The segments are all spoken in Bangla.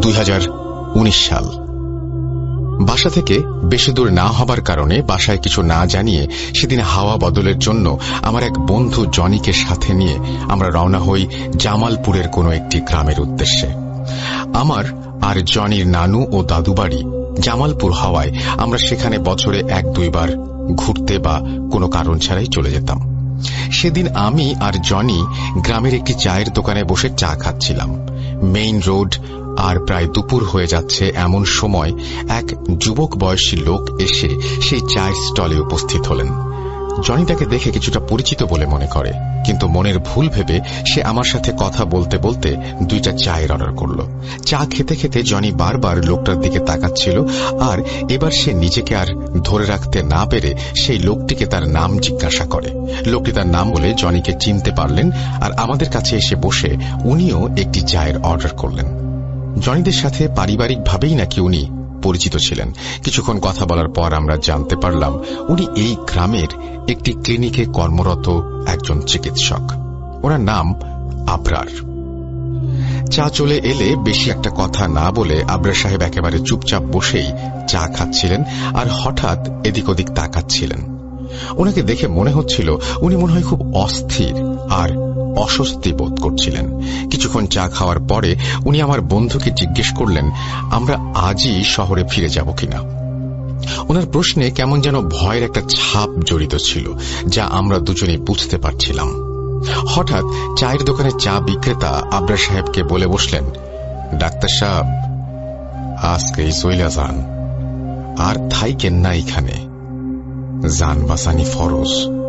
দুই হাজার উনিশ সাল। বাসা থেকে বেশি দূর না হবার কারণে বাসায় কিছু না জানিয়ে সেদিন হাওয়া বদলের জন্য আমার এক বন্ধু জনিকে সাথে নিয়ে আমরা রওনা হই জামালপুরের কোনো একটি গ্রামের উদ্দেশ্যে। আমার আর জনির নানু ও দাদু বাড়ি জামালপুর হাওয়ায় আমরা সেখানে বছরে এক দুইবার ঘুরতে বা কোনো কারণ ছাড়াই চলে যেতাম। সেদিন আমি আর জনি গ্রামের একটি চায়ের দোকানে বসে চা খাচ্ছিলাম। মেইন রোড আর প্রায় দুপুর হয়ে যাচ্ছে এমন সময় এক যুবক বয়সী লোক এসে সেই চায়ের স্টলে উপস্থিত হলেন। জনি তাকে দেখে কিছুটা পরিচিত বলে মনে করে, কিন্তু মনের ভুল ভেবে সে আমার সাথে কথা বলতে বলতে দুইটা চায়ের অর্ডার করল। চা খেতে খেতে জনি বারবার লোকটার দিকে তাকাচ্ছিল আর এবার সে নিজেকে আর ধরে রাখতে না পেরে সেই লোকটিকে তার নাম জিজ্ঞাসা করে। লোকটি তার নাম বলে জনিকে চিনতে পারলেন আর আমাদের কাছে এসে বসে উনিও একটি চায়ের অর্ডার করলেন। জনিদের সাথে পারিবারিকভাবেই নাকি উনি পরিচিত ছিলেন। কিছুক্ষণ কথা বলার পর আমরা জানতে পারলাম, উনি এই গ্রামের একটি ক্লিনিকে কর্মরত একজন চিকিৎসক। ওনার নাম আবরার। চা চলে এলে বেশি একটা কথা না বলে আবরার সাহেব একেবারে চুপচাপ বসেই চা খাচ্ছিলেন আর হঠাৎ এদিক ওদিক তাকাচ্ছিলেন। ওনাকে দেখে মনে হচ্ছিল উনি মনে হয় খুব অস্থির আর অস্বস্তি বোধ করছিলেন। কিছুক্ষণ চা খাওয়ার পরে উনি আমার বন্ধুকে জিজ্ঞেস করলেন, আমরা আজই শহরে ফিরে যাব কিনা? ওনার প্রশ্নে কেমন যেন ভয়ের একটা ছাপ জড়িত ছিল, যা আমরা দুজনেই বুঝতে পারছিলাম। হঠাৎ চায়ের দোকানে চা বিক্রেতা আবরা সাহেবকে বলে বসলেন, ডাক্তার সাহেব, আজকে সইলা যান আর থাইকেন না এখানে। যান বাসানি ফরজ।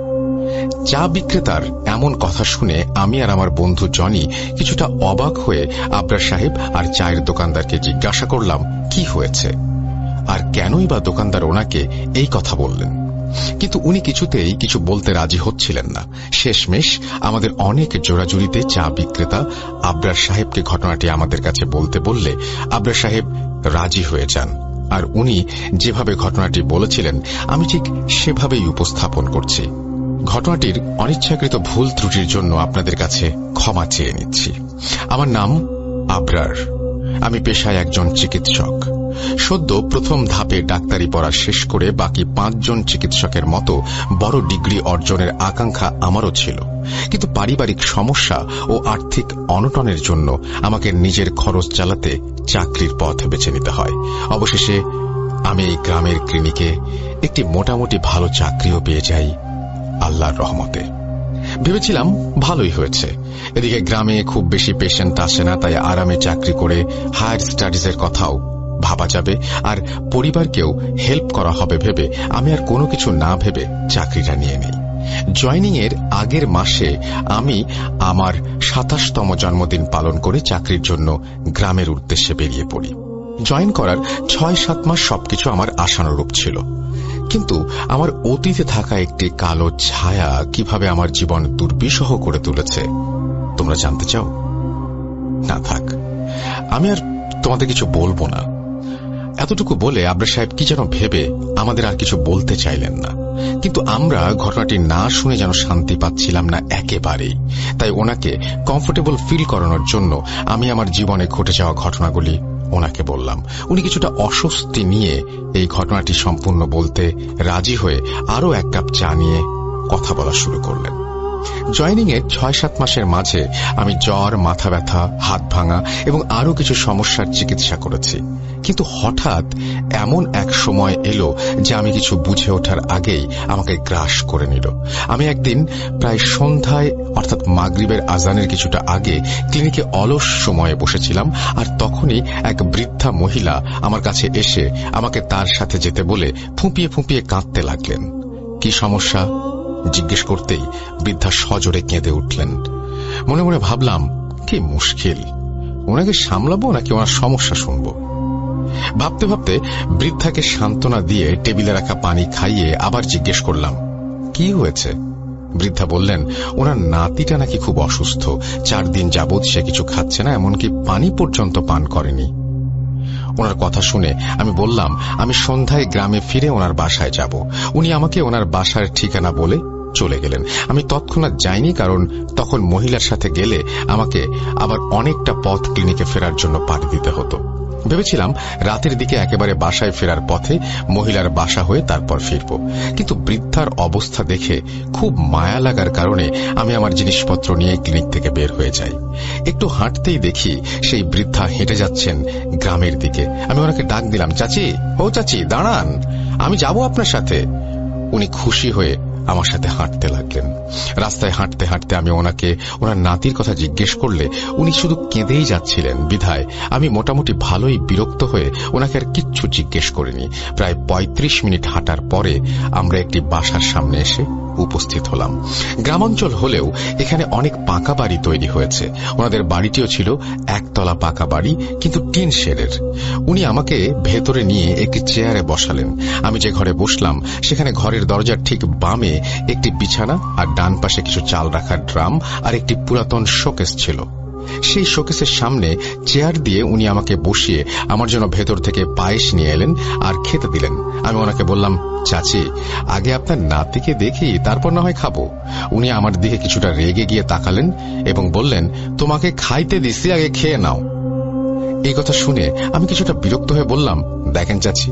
চা বিক্রেতার এমন কথা শুনে আমি আর আমার বন্ধু জনি কিছুটা অবাক হয়ে আবরার সাহেব আর চায়ের দোকানদারকে জিজ্ঞাসা করলাম, কি হয়েছে? আর কেনই বা দোকানদার ওনাকে এই কথা বললেন। কিন্তু উনি কিছুতেই কিছু বলতে রাজি হচ্ছিলেন না। শেষমেশ আমাদের অনেক জোড়াজুড়িতে চা বিক্রেতা আবরার সাহেবকে ঘটনাটি আমাদের কাছে বলতে বললে আবরার সাহেব রাজি হয়ে যান। আর উনি যেভাবে ঘটনাটি বলেছিলেন, আমি ঠিক সেভাবেই উপস্থাপন করছি। ঘটনাটির অনিচ্ছাকৃত ভুল ত্রুটির জন্য আপনাদের কাছে ক্ষমা চেয়ে নিচ্ছি। আমার নাম আবরার। আমি পেশায় একজন চিকিৎসক। সদ্য প্রথম ধাপে ডাক্তারি পড়া শেষ করে বাকি পাঁচজন চিকিৎসকের মতো বড় ডিগ্রি অর্জনের আকাঙ্ক্ষা আমারও ছিল। কিন্তু পারিবারিক সমস্যা ও আর্থিক অনটনের জন্য আমাকে নিজের খরচ চালাতে চাকরির পথ বেছে নিতে হয়। অবশেষে আমি এই গ্রামের ক্লিনিকে একটি মোটামুটি ভালো চাকরিও পেয়ে যাই। আল্লাহর রহমতে। ভেবেছিলাম ভালোই হয়েছে। এদিকে গ্রামে খুব বেশি পেশেন্ট আসে না, তাই আরামে চাকরি করে হায়ার স্টাডিজের কথাও ভাবা যাবে। আর পরিবারকেও হেল্প করা হবে ভেবে আমি আর কোনো কিছু না ভেবে চাকরিটা নিয়ে নেই। জয়নিং এর আগের মাসে আমি আমার সাতাশতম জন্মদিন পালন করে চাকরির জন্য গ্রামের উদ্দেশ্যে বেরিয়ে পড়ি। জয়েন করার ছয় সাত মাস সবকিছু আমার আশানুরূপ ছিল। কিন্তু আমার অতীতে থাকা একটি কালো ছায়া কীভাবে আমার জীবন দুর্বিষহ করে তুলেছে, তোমরা জানতে চাও? না থাক, আমি আর তোমাদের কিছু বলব না। এতটুকু বলে আবরা সাহেব কি যেন ভেবে আমাদের আর কিছু বলতে চাইলেন না। কিন্তু আমরা ঘটনাটি না শুনে যেন শান্তি পাচ্ছিলাম না একেবারেই। তাই ওনাকে কমফোর্টেবল ফিল করানোর জন্য আমি আমার জীবনে ঘটে যাওয়া ঘটনাগুলি ওনাকে বললাম। উনি কিছুটা অস্বস্তি নিয়ে এই ঘটনাটি সম্পূর্ণ বলতে রাজি হয়ে আরও এক কাপ চা নিয়ে কথা বলা শুরু করলেন। জয়নিং এর ছয় সাত মাসের মাঝে আমি জ্বর, মাথা ব্যথা, হাত ভাঙা এবং আরও কিছু সমস্যার চিকিৎসা করেছি। কিন্তু হঠাৎ এমন এক সময় এলো যে আমি কিছু বুঝে ওঠার আগেই আমাকে গ্রাস করে নিল। আমি একদিন প্রায় সন্ধ্যায়, অর্থাৎ মাগরিবের আজানের কিছুটা আগে, ক্লিনিকে অলস সময়ে বসেছিলাম আর তখনই এক বৃদ্ধা মহিলা আমার কাছে এসে আমাকে তার সাথে যেতে বলে ফুঁপিয়ে ফুঁপিয়ে কাঁদতে লাগলেন। কি সমস্যা? জিজ্ঞেস করতেই বৃদ্ধা সজোরে কেঁদে উঠলেন। মনে মনে ভাবলাম, কি মুশকিল। ওনাকে সামলাবো নাকি ওনার সমস্যা শুনব? ভাবতে ভাবতে বৃদ্ধাকে সান্ত্বনা দিয়ে টেবিলে রাখা পানি খাইয়ে আবার জিজ্ঞেস করলাম, কি হয়েছে? বৃদ্ধা বললেন, ওনার নাতিটা নাকি খুব অসুস্থ, চার দিন যাবৎ সে কিছু খাচ্ছে না, এমনকি পানি পর্যন্ত পান করেনি। ওনার কথা শুনে আমি বললাম, আমি সন্ধ্যায় গ্রামে ফিরে ওনার বাসায় যাব। উনি আমাকে ওনার বাসার ঠিকানা বলে চলে গেলেন। আমি তৎক্ষণাৎ যাইনি কারণ তখন মহিলার সাথে গেলে আমাকে আবার অনেকটা পথ ক্লিনিকে ফেরার জন্য পাঠ দিতে হতো। ভেবেছিলাম রাতের দিকে একেবারে বাসায় ফেরার পথে মহিলার বাসা হয়ে তারপর ফিরব। কিন্তু বৃদ্ধার অবস্থা দেখে খুব মায়া লাগার কারণে আমি আমার জিনিসপত্র নিয়ে ক্লিনিক থেকে বের হয়ে যাই। একটু হাঁটতেই দেখি সেই বৃদ্ধা হেঁটে যাচ্ছেন গ্রামের দিকে। আমি ওনাকে ডাক দিলাম, চাচি, ও চাচি, দাঁড়ান, আমি যাব আপনার সাথে। উনি খুশি হয়ে আমার সাথে হাঁটতে লাগলেন। রাস্তায় হাঁটতে হাঁটতে আমি ওনাকে, ওনার নাতির কথা জিজ্ঞেস করলে উনি শুধু কেঁদেই যাচ্ছিলেন, বিধায়। আমি মোটামুটি ভালোই বিরক্ত হয়ে ওনাকে আর কিচ্ছু জিজ্ঞেস করিনি। প্রায় ৩৫ মিনিট হাঁটার পরে আমরা একটি বাসার সামনে এসে উপস্থিত হলাম। গ্রামাঞ্চল হলেও এখানে অনেক পাকা বাড়ি তৈরি হয়েছে। ওনাদের বাড়িটিও ছিল একতলা পাকা বাড়ি, কিন্তু টিন শেডের। উনি আমাকে ভেতরে নিয়ে একটি চেয়ারে বসালেন। আমি যে ঘরে বসলাম, সেখানে ঘরের দরজার ঠিক বামে একটি বিছানা আর ডান পাশে কিছু চাল রাখার ড্রাম আর একটি পুরাতন শোকেস ছিল। সেই শোকেসের সামনে চেয়ার দিয়ে উনি আমাকে বসিয়ে আমার জন্য ভেতর থেকে পায়েস নিয়ে এলেন আর খেতে দিলেন। আমি ওনাকে বললাম, চাচি, আগে আপনার নাতিকে দেখি, তারপর না হয় খাব। উনি আমার দিকে কিছুটা রেগে গিয়ে তাকালেন এবং বললেন, তোমাকে খাইতে দিছি, আগে খেয়ে নাও। এই কথা শুনে আমি কিছুটা বিরক্ত হয়ে বললাম, দেখেন চাচি,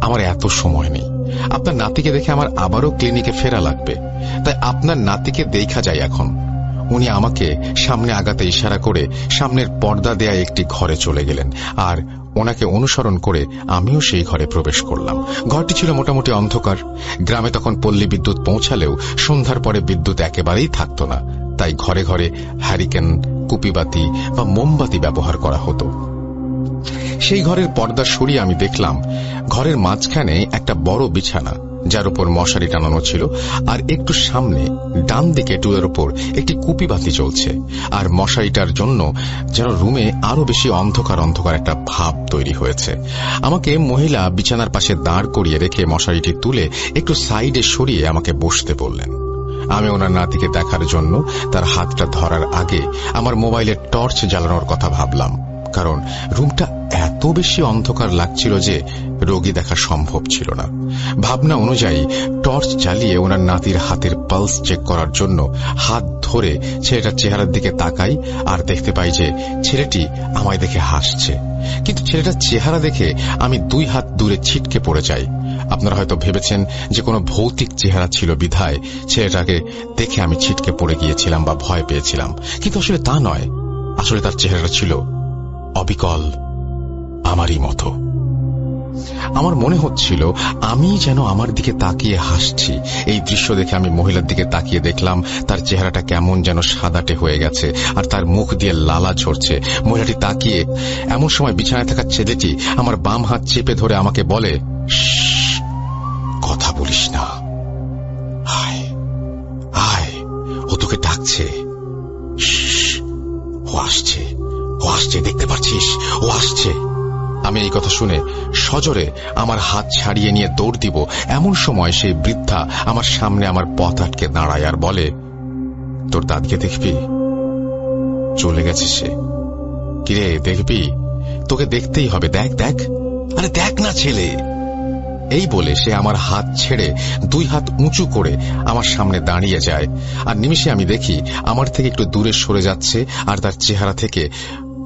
আমার এত সময় নেই। আপনার নাতিকে দেখে আমার আবারও ক্লিনিকে ফেরা লাগবে। তাই আপনার নাতিকে দেখা যায় এখন। উনি আমাকে সামনে আগাতে ইশারা করে সামনের পর্দা দেয়া একটি ঘরে চলে গেলেন আর ওনাকে অনুসরণ করে আমিও সেই ঘরে প্রবেশ করলাম। ঘরটি ছিল মোটামুটি অন্ধকার। গ্রামে তখন পল্লী বিদ্যুৎ পৌঁছালেও সন্ধ্যার পরে বিদ্যুৎ একেবারেই থাকত না। তাই ঘরে ঘরে হ্যারিকেন কুপিবাতি বা মোমবাতি ব্যবহার করা হতো। সেই ঘরের পর্দা সরিয়ে আমি দেখলাম। ঘরের মাঝখানে একটা বড় বিছানা। যার উপর মশারি টানানো ছিল, আর একটু সামনে ডান দিকে টুলের উপর একটি কুপি বাতি চলছে আর মশারিটার জন্য যেন রুমে আরও বেশি অন্ধকার অন্ধকার একটা ভাব তৈরি হয়েছে। আমাকে মহিলা বিছানার পাশে দাঁড় করিয়ে রেখে মশারিটি তুলে একটু সাইডে সরিয়ে আমাকে বসতে বললেন। আমি ওনার নাতিকে দেখার জন্য তার হাতটা ধরার আগে আমার মোবাইলের টর্চ জ্বালানোর কথা ভাবলাম। কারণ রুমটা এত বেশি অন্ধকার লাগছিল যে রোগী দেখা সম্ভব ছিল না। ভাবনা অনুযায়ী টর্চ জ্বালিয়ে ওনার নাতির হাতের পালস চেক করার জন্য হাত ধরে ছেলেটার চেহারার দিকে তাকাই আর দেখতে পাই যে ছেলেটি আমায় দেখে হাসছে। কিন্তু ছেলেটার চেহারা দেখে আমি দুই হাত দূরে ছিটকে পড়ে যাই। আপনারা হয়তো ভেবেছেন যে কোনো ভৌতিক চেহারা ছিল বিধায় ছেলেটাকে দেখে আমি ছিটকে পড়ে গিয়েছিলাম বা ভয় পেয়েছিলাম। কিন্তু আসলে তা নয়। আসলে তার চেহারাটা ছিল অবিকল আমারই মতো। আমার মনে হচ্ছিল, আমি যেন আমার দিকে তাকিয়ে হাসছি। এই দৃশ্য দেখে আমি মহিলার দিকে তাকিয়ে দেখলাম, তার চেহারাটা কেমন যেন সাদাটে হয়ে গেছে, আর তার মুখ দিয়ে লালা ঝরছে। মহিলাটি তাকিয়ে, এমন সময় বিছানায় থাকা ছেলেটি আমার বাম হাত চেপে ধরে আমাকে বলে কথা বলিস না। আয় আয় ও তোকে ডাকছে। আসছে, দেখতে পাচ্ছিস? ও আসছে। আমি এই কথা শুনে সজরে আমার হাত ছাড়িয়ে নিয়ে দৌড় দিব। এমন সময় সেই বৃদ্ধা আমার সামনে আমার পথ আটকে দাঁড়ায় আর বলে, তোর দাদকে দেখবি? চলে গেছে সে। কিরে, দেখবি? তোকে দেখতেই হবে। দেখ দেখ। আরে, দেখ না, ছেলে। এই বলে সে আমার হাত ছেড়ে দুই হাত উঁচু করে আমার সামনে দাঁড়িয়ে যায়। আর নিমিষে আমি দেখি, আমার থেকে একটু দূরে সরে যাচ্ছে আর তার চেহারা থেকে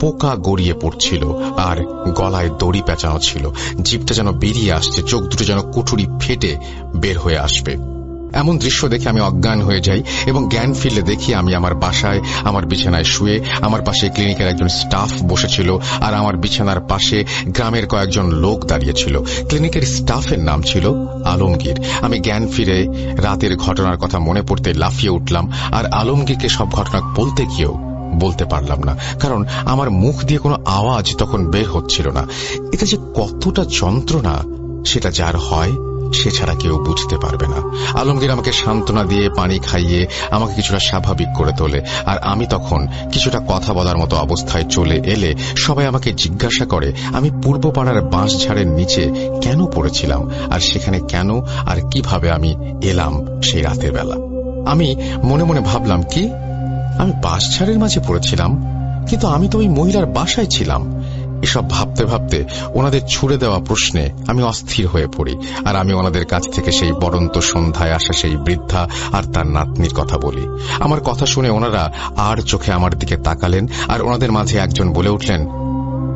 পোকা গড়িয়ে পড়ছিল আর গলায় দড়ি পেঁচানো ছিল। জিপটা যেন বেরিয়ে আসছে, চোখ দুটো যেন কুঠুরি ফেটে বের হয়ে আসবে। এমন দৃশ্য দেখে আমি অজ্ঞান হয়ে যাই এবং জ্ঞান ফিরলে দেখি আমি আমার বাসায়, আমার বিছানায় শুয়ে, আমার পাশে ক্লিনিকের একজন স্টাফ বসেছিল আর আমার বিছানার পাশে গ্রামের কয়েকজন লোক দাঁড়িয়েছিল ক্লিনিকের স্টাফের নাম ছিল আলমগীর। আমি জ্ঞান ফিরে রাতের ঘটনার কথা মনে পড়তে লাফিয়ে উঠলাম আর আলমগীরকে সব ঘটনা বলতে গিয়েও বলতে পারলাম না। কারণ আমার মুখ দিয়ে কোনো আওয়াজ তখন বের হচ্ছিল না। এটা যে কতটা যন্ত্রণা, সেটা যার হয়, সে ছাড়া কেউ বুঝতে পারবে না। আলমগীর আমাকে সান্ত্বনা দিয়ে পানি খাইয়ে আমাকে কিছুটা স্বাভাবিক করে তোলে। আর আমি তখন কিছুটা কথা বলার মতো অবস্থায় চলে এলে সবাই আমাকে জিজ্ঞাসা করে, আমি পূর্ব পাড়ার বাঁশ ঝাড়ের নিচে কেন পড়েছিলাম? আর সেখানে কেন আর কীভাবে আমি এলাম সেই রাতের বেলা? আমি মনে মনে ভাবলাম, কি? আমি বাঁশঝাড়ের মাঝে পড়েছিলাম, কিন্তু আমি তো ওই মহিলার বাসায় ছিলাম। এসব ভাবতে ভাবতে ওনাদের ছুড়ে দেওয়া প্রশ্নে আমি অস্থির হয়ে পড়ি, আর আমি ওনাদের কাছ থেকে সেই বরন্ত সন্ধ্যায় আসা সেই বৃদ্ধা আর তার নাতনির কথা বলি। আমার কথা শুনে ওনারা আর চোখে আমার দিকে তাকালেন, আর ওনাদের মাঝে একজন বলে উঠলেন,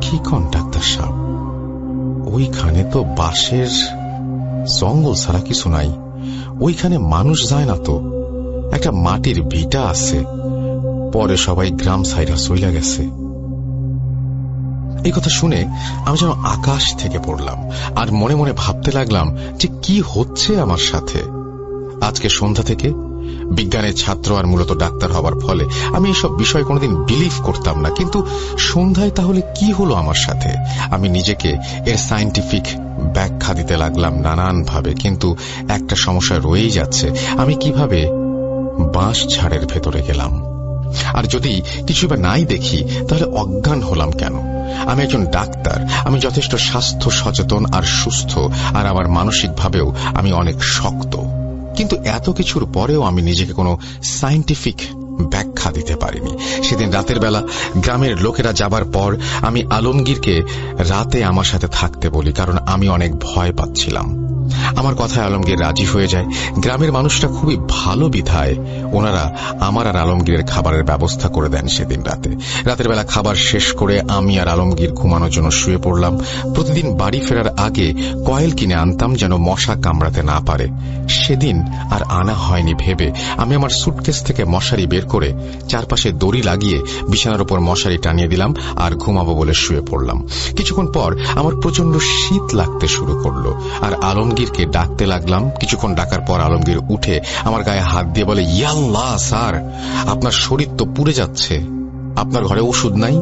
কি কন, ডাক্তার সাহেব? ওইখানে তো বাঁশের জঙ্গল ছাড়া কিছু নাই। ওইখানে মানুষ যায় না তো? একটা মাটির ভিটা আছে। পরে সবাই গ্রাম সাইডা চইলা গেছে। এই কথা শুনে আমি যেন আকাশ থেকে পড়লাম আর মনে মনে ভাবতে লাগলাম যে কি হচ্ছে আমার সাথে। আজকে সন্ধ্যা থেকে বিজ্ঞানের ছাত্র আর মূলত ডাক্তার হবার ফলে আমি এসব বিষয় কোনোদিন বিলিভ করতাম না, কিন্তু সন্ধ্যায় তাহলে কি হলো আমার সাথে? আমি নিজেকে এর সাইন্টিফিক ব্যাখ্যা দিতে লাগলাম নানান ভাবে কিন্তু একটা সমস্যা রয়েই যাচ্ছে। আমি কীভাবে বাঁশ ঝাড়ের ভেতরে গেলাম? আর যদি কিছু বা নাই দেখি, তাহলে অজ্ঞান হলাম কেন? আমি একজন ডাক্তার, আমি যথেষ্ট স্বাস্থ্য সচেতন আর সুস্থ, আর আমার মানসিকভাবেও আমি অনেক শক্ত। কিন্তু এত কিছুর পরেও আমি নিজেকে কোনো সাইন্টিফিক ব্যাখ্যা দিতে পারিনি। সেদিন রাতের বেলা গ্রামের লোকেরা যাবার পর আমি আলমগীরকে রাতে আমার সাথে থাকতে বলি, কারণ আমি অনেক ভয় পাচ্ছিলাম। আমার কথায় আলমগীর রাজি হয়ে যায়। গ্রামের মানুষরা খুবই ভালো বিধায়। ওনারা আমার আর আলমগীরের খাবারের ব্যবস্থা করে দেন সেদিন রাতে। রাতের বেলা খাবার শেষ করে আমি আর আলমগীর ঘুমানোর জন্য শুয়ে পড়লাম। প্রতিদিন বাড়ি ফেরার আগে কয়েল কিনে আনতাম যেন মশা কামড়াতে না পারে। সেদিন আর আনা হয়নি ভেবে আমি আমার সুটকেস থেকে মশারি বের করে চারপাশে দড়ি লাগিয়ে বিছানার উপর মশারি টানিয়ে দিলাম আর ঘুমাবো বলে শুয়ে পড়লাম। কিছুক্ষণ পর আমার প্রচণ্ড শীত লাগতে শুরু করল আর আলমগীরকে ডাকতে লাগলাম। কিছুক্ষণ ডাকার পর আলমগীর উঠে আমার গায়ে হাত দিয়ে বলে ইয়াল্লা স্যার, আপনার শরীর তো পুড়ে যাচ্ছে। আপনার ঘরে ওষুধ নাই?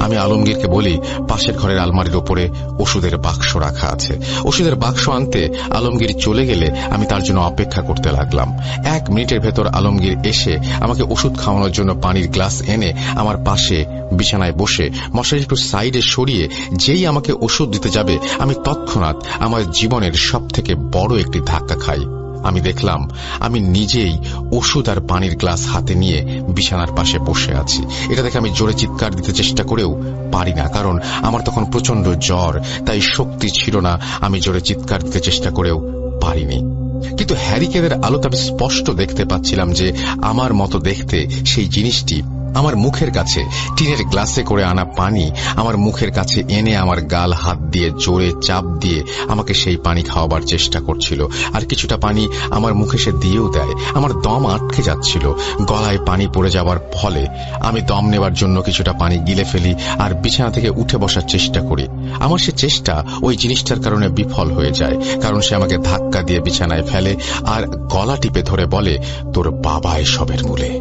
আমি আলমগীরকে বলি, পাশের ঘরের আলমারির ওপরে ওষুধের বাক্স রাখা আছে। ওষুধের বাক্স আনতে আলমগীর চলে গেলে আমি তার জন্য অপেক্ষা করতে লাগলাম। এক মিনিটের ভেতর আলমগীর এসে আমাকে ওষুধ খাওয়ানোর জন্য পানির গ্লাস এনে আমার পাশে বিছানায় বসে মশারি একটু সাইডে সরিয়ে যেই আমাকে ওষুধ দিতে যাবে, আমি তৎক্ষণাৎ আমার জীবনের সবথেকে বড় একটি ধাক্কা খাই। আমি দেখলাম, আমি নিজেই ওষুধ আর পানির গ্লাস হাতে নিয়ে বিছানার পাশে বসে আছি। এটা দেখে আমি জোরে চিৎকার দিতে চেষ্টা করেও পারি না, কারণ আমার তখন প্রচণ্ড জ্বর, তাই শক্তি ছিল না, আমি জোরে চিৎকার দিতে চেষ্টা করেও পারিনি। কিন্তু হ্যারিকেনের আলোতে আমি স্পষ্ট দেখতে পাচ্ছিলাম যে আমার মতো দেখতে সেই জিনিসটি আমার মুখের কাছে। টিনের গ্লাসে করে আনা পানি আমার মুখের কাছে এনে আমার গাল হাত দিয়ে জোরে চাপ দিয়ে আমাকে সেই পানি খাওয়াবার চেষ্টা করছিল। আর কিছুটা পানি আমার মুখে সে দিয়েও দেয়। আমার দম আটকে যাচ্ছিল। গলায় পানি পড়ে যাওয়ার ফলে আমি দম নেবার জন্য কিছুটা পানি গিলে ফেলি আর বিছানা থেকে উঠে বসার চেষ্টা করি। আমার সে চেষ্টা ওই জিনিসটার কারণে বিফল হয়ে যায়। কারণ সে আমাকে ধাক্কা দিয়ে বিছানায় ফেলে আর গলা টিপে ধরে বলে, তোর বাবা এসবের মূলে।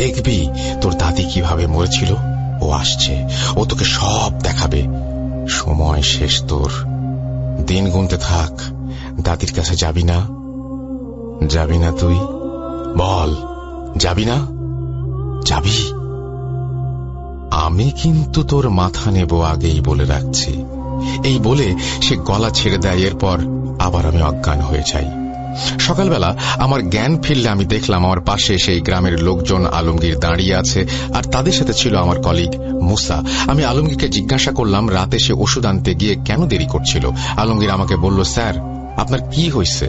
দেখবি তোর দাদি কীভাবে মরেছিল? ও আসছে। ও তোকে সব দেখাবে। সময় শেষ তোর। দিন গুনতে থাক। দাদির কাছে যাবি না? যাবি না তুই? বল, যাবি না? যাবি? আমি কিন্তু তোর মাথা নেব আগেই বলে রাখছি। এই বলে সে গলা ছেড়ে দেয়, এরপর আবার আমি অজ্ঞান হয়ে যাই। সকালবেলা আমার জ্ঞান ফিরলে আমি দেখলাম আমার পাশে সেই গ্রামের লোকজন আলমগীর দাঁড়িয়ে আছে, আর তাদের সাথে ছিল আমার কলিগ মুসা। আমি আলমগীরকে জিজ্ঞাসা করলাম, রাতে সে ওষুধ আনতে গিয়ে কেন দেরি করছিল? আলমগীর আমাকে বলল, স্যার, আপনার কি হয়েছে?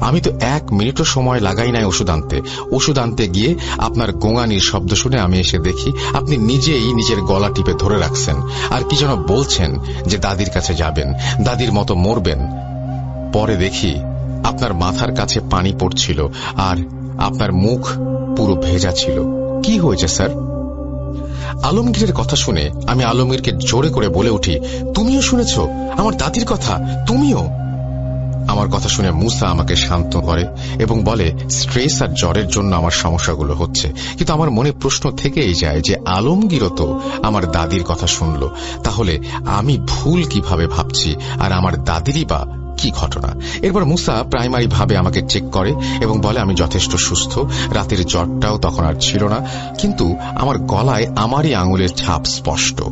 আমি তো এক মিনিটও সময় লাগাই নাই ওষুধ আনতে। ওষুধ আনতে গিয়ে আপনার গোঙানির শব্দ শুনে আমি এসে দেখি, আপনি নিজেই নিজের গলা টিপে ধরে রাখছেন। আর কি যেন বলছেন যে দাদির কাছে যাবেন, দাদির মতো মরবেন। পরে দেখি আপনার মাথার কাছে পানি পড়ছিল আর আপনার মুখ পুরো ভেজা ছিল। কি হয়েছে, স্যার? আলমগীরের কথা শুনে আমি আলমগীরকে জোরে করে বলে উঠি, তুমিও শুনেছ? আমার দাদির কথা? তুমিও? আমার কথা শুনে মুসা আমাকে শান্ত করে এবং বলে, স্ট্রেস আর জ্বরের জন্য আমার সমস্যাগুলো হচ্ছে। কিন্তু আমার মনে প্রশ্ন থেকেই যায় যে আলমগীরও তো আমার দাদির কথা শুনল। তাহলে আমি ভুল কীভাবে ভাবছি? আর আমার দাদিরই বা কি ঘটনা? এরপর মুসা প্রাইমারি ভাবে আমাকে চেক করে এবং বলে, আমি যথেষ্ট সুস্থ। রাতের জ্বরটাও তখন আর ছিল না। কিন্তু আমার গলায় আমারই আঙুলের ছাপ স্পষ্ট।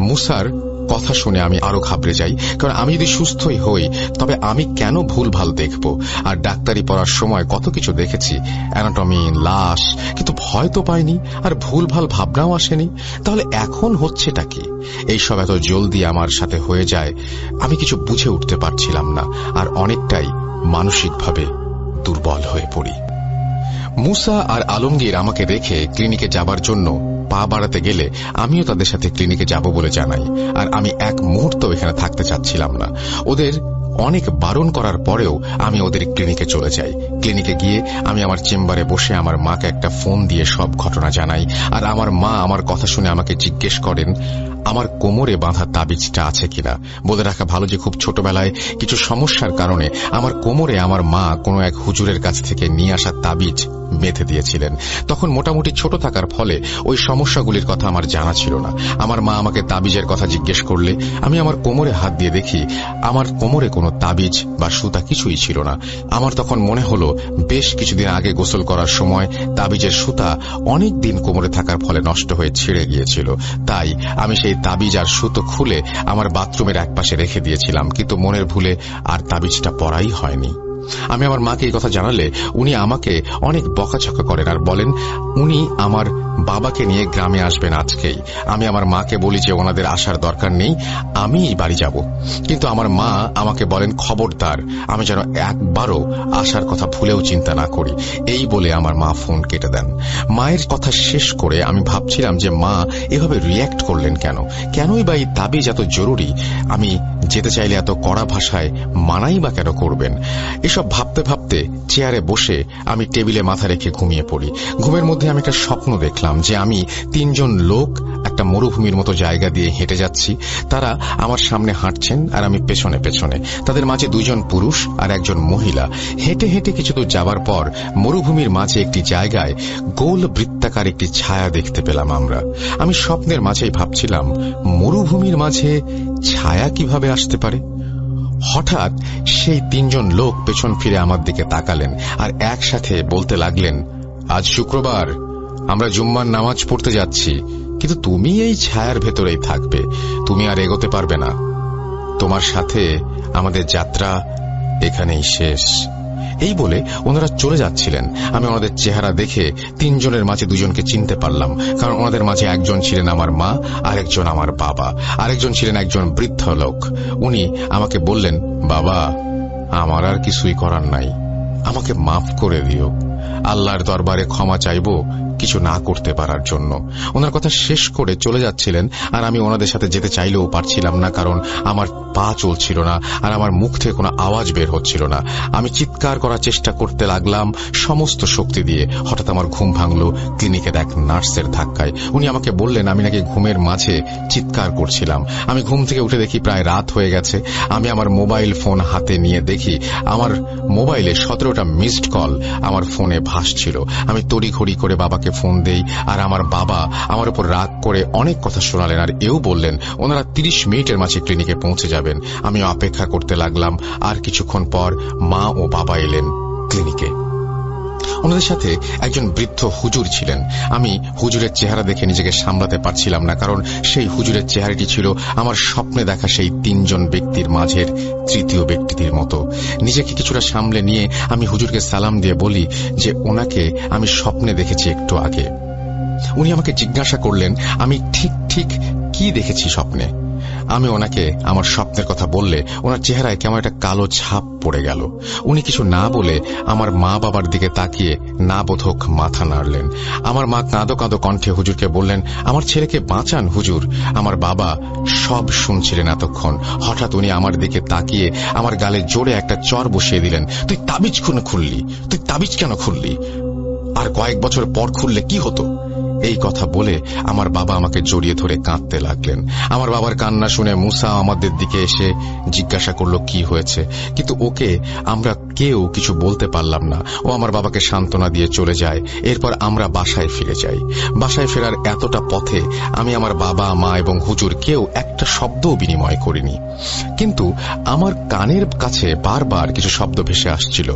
মুসার কথা শুনে আমি আরও ঘাবড়ে যাই, কারণ আমি যদি সুস্থই হই, তবে আমি কেন ভুল ভালো দেখব? আর ডাক্তারি পড়ার সময় কত কিছু দেখেছি অ্যানাটমি লাশ, কিন্তু ভয় তো পাইনি, আর ভুল ভালো ভাবনাও আসেনি। তাহলে এখন হচ্ছেটা কি? এইসব এত জলদি আমার সাথে হয়ে যায়, আমি কিছু বুঝে উঠতে পারছিলাম না, আর অনেকটাই মানসিকভাবে দুর্বল হয়ে পড়ি। মুসা আর আলমগীর আমাকে রেখে ক্লিনিকে যাবার জন্য পা বাড়াতে গেলে আমিও তাদের সাথে ক্লিনিকে যাব বলে জানাই। আর আমি এক মুহূর্ত এখানে থাকতে চাচ্ছিলাম না। ওদের অনেক বারণ করার পরেও আমি ওদের ক্লিনিকে চলে যাই। ক্লিনিকে গিয়ে আমি আমার চেম্বারে বসে আমার মাকে একটা ফোন দিয়ে সব ঘটনা জানাই। আর আমার মা আমার কথা শুনে আমাকে জিজ্ঞেস করেন, আমার কোমরে বাঁধা তাবিজটা আছে কিনা? বলে রাখা ভালো যে খুব ছোটবেলায় কিছু সমস্যার কারণে আমার কোমরে আমার মা কোনো এক হুজুরের কাছ থেকে নিয়ে আসা তাবিজ বেঁধে দিয়েছিলেন। তখন মোটামুটি ছোট থাকার ফলে ওই সমস্যাগুলির কথা আমার জানা ছিল না। আমার মা আমাকে তাবিজের কথা জিজ্ঞেস করলে, আমি আমার কোমরে হাত দিয়ে দেখি, আমার কোমরে কোনো তাবিজ বা সুতা কিছুই ছিল না। আমার তখন মনে হলো বেশ কিছুদিন আগে গোসল করার সময় তাবিজের সুতা অনেক দিন কোমরে থাকার ফলে নষ্ট হয়ে ছিঁড়ে গিয়েছিল। তাই আমি সেই তাবিজ আর সুতো খুলে আমার বাথরুমের একপাশে রেখে দিয়েছিলাম, কিন্তু মনের ভুলে আর তাবিজটা পরাই হয়নি। আমি আমার মাকে এই কথা জানালে উনি আমাকে অনেক বকাঝকা করেন আর বলেন, উনি আমার বাবাকে নিয়ে গ্রামে আসবেন আজকেই। আমি আমার মাকে বলি যে ওনাদের আসার দরকার নেই, আমি বাড়ি যাব। কিন্তু আমার মা আমাকে বলেন, খবরদার, আমি যেন একবারও আসার কথা ভুলেও চিন্তা না করি। এই বলে আমার মা ফোন কেটে দেন। মায়ের কথা শেষ করে আমি ভাবছিলাম যে মা এভাবে রিয়্যাক্ট করলেন কেন? কেনই বা এই দাবি যত জরুরি? আমি যেতে চাইলে এত কড়া ভাষায় মানাই বা কেন করবেন? এসব ভাবতে ভাবতে চেয়ারে বসে আমি টেবিলে মাথা রেখে ঘুমিয়ে পড়ি। ঘুমের মধ্যে আমি একটা স্বপ্ন দেখলাম যে আমি তিনজন লোক একটা মরুভূমির মতো জায়গা দিয়ে হেঁটে যাচ্ছি। তারা আমার সামনে হাঁটছেন আর আমি পেছনে পেছনে। তাদের মাঝে দুজন পুরুষ আর একজন মহিলা। হেঁটে হেঁটে কিছু দূর যাবার পর মরুভূমির মাঝে একটি জায়গায় গোল বৃত্তাকার একটি ছায়া দেখতে পেলাম আমরা। আমি স্বপ্নের মাঝেই ভাবছিলাম, মরুভূমির মাঝে ছায়া কীভাবে আসতে পারে? হঠাৎ সেই তিনজন লোক পেছন ফিরে আমার দিকে তাকালেন আর একসাথে বলতে লাগলেন, আজ শুক্রবার, আমরা জুম্মার নামাজ পড়তে যাচ্ছি। কিন্তু তুমি এই ছায়ার ভেতরেই থাকবে। তুমি আর এগোতে পারবে না। তোমার সাথে আমাদের যাত্রা এখানেই শেষ। এই বলে ওনারা চলে যাচ্ছিলেন। আমি ওনাদের চেহারা দেখে তিনজনের মাঝে দুজনকে চিনতে পারলাম, কারণ ওনাদের মাঝে একজন ছিলেন আমার মা, আরেকজন আমার বাবা, আরেকজন ছিলেন একজন বৃদ্ধ লোক। উনি আমাকে বললেন, বাবা, আমার আর কিছুই করার নাই। আমাকে মাফ করে দিও। আল্লাহর দরবারে ক্ষমা চাইব কিছু না করতে পারার জন্য। ওনার কথা শেষ করে চলে যাচ্ছিলেন, আর আমি ওনাদের সাথে যেতে চাইলেও পারছিলাম না, কারণ আমার পা চলছিল না, আর আমার মুখ থেকে কোনো আওয়াজ বের হচ্ছিল না। আমি চিৎকার করার চেষ্টা করতে লাগলাম সমস্ত শক্তি দিয়ে। হঠাৎ আমার ঘুম ভাঙল ক্লিনিকের এক নার্সের ধাক্কায়। উনি আমাকে বললেন, আমি নাকি ঘুমের মাঝে চিৎকার করছিলাম। আমি ঘুম থেকে উঠে দেখি প্রায় রাত হয়ে গেছে। আমি আমার মোবাইল ফোন হাতে নিয়ে দেখি, আমার মোবাইলে সতেরোটা মিসড কল আমার ফোনে ভাসছিল। আমি তড়িঘড়ি করে বাবাকে ফোন দেই। আর আমার বাবা আমার উপর রাগ করে অনেক কথা শোনালেন আর এও বললেন, ওনারা তিরিশ মিনিটের মাঝে ক্লিনিকে পৌঁছে যাবেন। আমি অপেক্ষা করতে লাগলাম। আর কিছুক্ষণ পর মা ও বাবা এলেন ক্লিনিকে। ওনাদের সাথে একজন বৃদ্ধ হুজুর ছিলেন। আমি হুজুরের চেহারা দেখে নিজেকে সামলাতে পারছিলাম না, কারণ সেই হুজুরের চেহারাটি ছিল আমার স্বপ্নে দেখা সেই তিনজন ব্যক্তির মাঝের তৃতীয় ব্যক্তিটির মতো। নিজেকে কিছুটা সামলে নিয়ে আমি হুজুরকে সালাম দিয়ে বলি যে, ওনাকে আমি স্বপ্নে দেখেছি একটু আগে। উনি আমাকে জিজ্ঞাসা করলেন, আমি ঠিক ঠিক কি দেখেছি স্বপ্নে? আমি ওনাকে আমার স্বপ্নের কথা বললে ওনার চেহারায় কেমন একটা কালো ছাপ পড়ে গেল। উনি কিছু না বলে আমার মা বাবার দিকে তাকিয়ে না বোধক মাথা নাড়লেন। আমার মা কাঁদো কাঁদো কণ্ঠে হুজুরকে বললেন, আমার ছেলেকে বাঁচান হুজুর। আমার বাবা সব শুনছিলেন এতক্ষণ। হঠাৎ উনি আমার দিকে তাকিয়ে আমার গালে জোরে একটা চর বসিয়ে দিলেন, তুই তাবিজ খুন খুললি? তুই তাবিজ কেন খুললি? আর কয়েক বছর পর খুললে কি হতো? এই কথা বলে আমার বাবা আমাকে জড়িয়ে ধরে কাঁদতে লাগলেন। আমার বাবার কান্না শুনে মুসা আমাদের দিকে এসে জিজ্ঞাসা করল, কি হয়েছে? কিন্তু ওকে আমরা কেউ কিছু বলতে পারলাম না। ও আমার বাবাকে সান্ত্বনা দিয়ে চলে যায়। এরপর আমরা বাসায় ফিরে যাই। বাসায় ফেরার এতটা পথে আমি আমার বাবা, মা এবং হুজুর কেউ একটা শব্দও বিনিময় করিনি। কিন্তু আমার কানের কাছে বারবার কিছু শব্দ ভেসে আসছিল,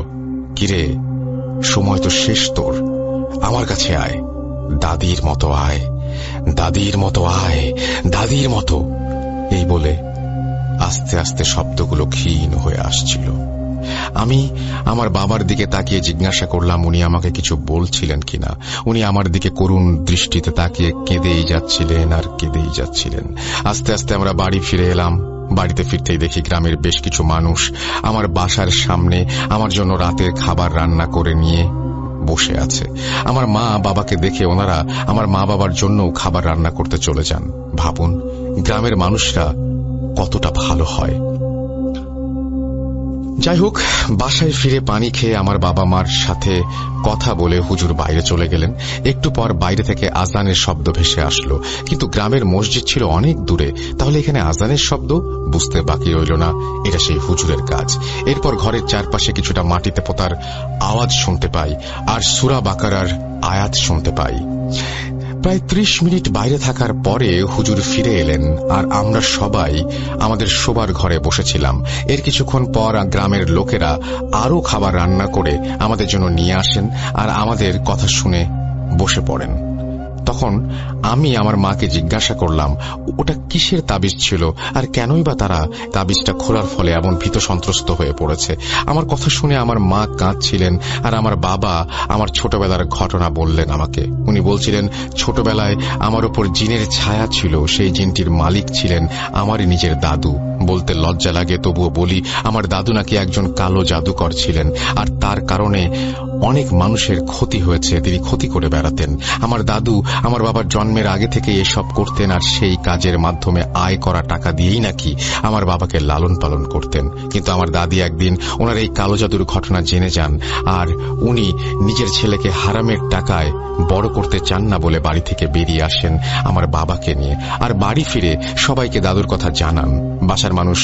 কিরে, সময় তো শেষ তোর। আমার কাছে আয়। দাদির মতো আয়, দাদির মতো আয়, দাদির মতো। এই বলে আস্তে আস্তে শব্দগুলো ক্ষীণ হয়ে আসছিল। আমি আমার বাবার দিকে তাকিয়ে জিজ্ঞাসা করলাম, উনি আমাকে কিছু বলছিলেন কিনা? উনি আমার দিকে করুণ দৃষ্টিতে তাকিয়ে কেঁদেই যাচ্ছিলেন আর কেঁদেই যাচ্ছিলেন। আস্তে আস্তে আমরা বাড়ি ফিরে এলাম। বাড়িতে ফিরতেই দেখি গ্রামের বেশ কিছু মানুষ আমার বাসার সামনে আমার জন্য রাতের খাবার রান্না করে নিয়ে বসে আছে। আমার মা বাবাকে দেখে ওনারা আমার মা বাবার জন্যও খাবার রান্না করতে চলে যান। ভাবুন, গ্রামের মানুষরা কতটা ভালো হয়। যাই হোক, বাসায় ফিরে পানি খেয়ে আমার বাবা মার সাথে কথা বলে হুজুর বাইরে চলে গেলেন। একটু পর বাইরে থেকে আজানের শব্দ ভেসে আসলো। কিন্তু গ্রামের মসজিদ ছিল অনেক দূরে। তাহলে এখানে আজানের শব্দ? বুঝতে বাকি রইল না। এটা সেই হুজুরের কাজ। এরপর ঘরের চারপাশে কিছুটা মাটিতে পোতার আওয়াজ শুনতে পাই, আর সুরা বাকারার আয়াত শুনতে পাই। প্রায় ত্রিশ মিনিট বাইরে থাকার পরে হুজুর ফিরে এলেন আর আমরা সবাই আমাদের শোবার ঘরে বসেছিলাম। এর কিছুক্ষণ পর গ্রামের লোকেরা আরও খাবার রান্না করে আমাদের জন্য নিয়ে আসেন আর আমাদের কথা শুনে বসে পড়েন। তখন আমি আমার মাকে জিজ্ঞাসা করলাম, ওটা কিসের তাবিজ ছিল? আর কেনই বা তারা তাবিজটা খোলার ফলে এমন ভীত সন্ত্রস্ত হয়ে পড়েছে? আমার কথা শুনে আমার মা কাঁদছিলেন আর আমার বাবা আমার ছোটবেলার ঘটনা বললেন আমাকে। উনি বলছিলেন, ছোটবেলায় আমার ওপর জিনের ছায়া ছিল, সেই জিনটির মালিক ছিলেন আমারই নিজের দাদু। বলতে লজ্জা লাগে, তবুও বলি, আমার দাদু নাকি একজন কালো জাদুকর ছিলেন, আর তার কারণে অনেক মানুষের ক্ষতি হয়েছে, তিনি ক্ষতি করে বেড়াতেন। আমার দাদু আমার বাবার জন্মের আগে থেকে এসব করতেন, আর সেই কাজের মাধ্যমে আয় করা টাকা দিয়েই নাকি আমার বাবাকে লালন পালন করতেন। কিন্তু আমার দাদি একদিন ওনার এই কালো জাদুর ঘটনা জেনে যান, আর উনি নিজের ছেলেকে হারামের টাকায় বড় করতে চান না বলে বাড়ি থেকে বেরিয়ে আসেন আমার বাবাকে নিয়ে। আর বাড়ি ফিরে সবাইকে দাদুর কথা জানান, বাসার মানুষ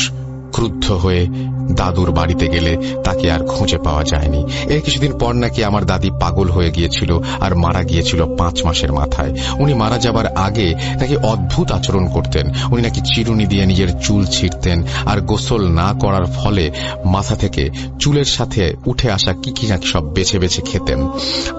ক্রুদ্ধ হয়ে দাদুর বাড়িতে গেলে তাকে আর খুঁজে পাওয়া যায়নি। এর কিছুদিন পর নাকি আমার দাদি পাগল হয়ে গিয়েছিল আর মারা গিয়েছিল পাঁচ মাসের মাথায়। উনি মারা যাবার আগে নাকি অদ্ভুত আচরণ করতেন। উনি নাকি চিরুনি দিয়ে নিজের চুল ছিঁড়তেন আর গোসল না করার ফলে মাথা থেকে চুলের সাথে উঠে আসা কি কি নাকি সব বেছে বেছে খেতেন।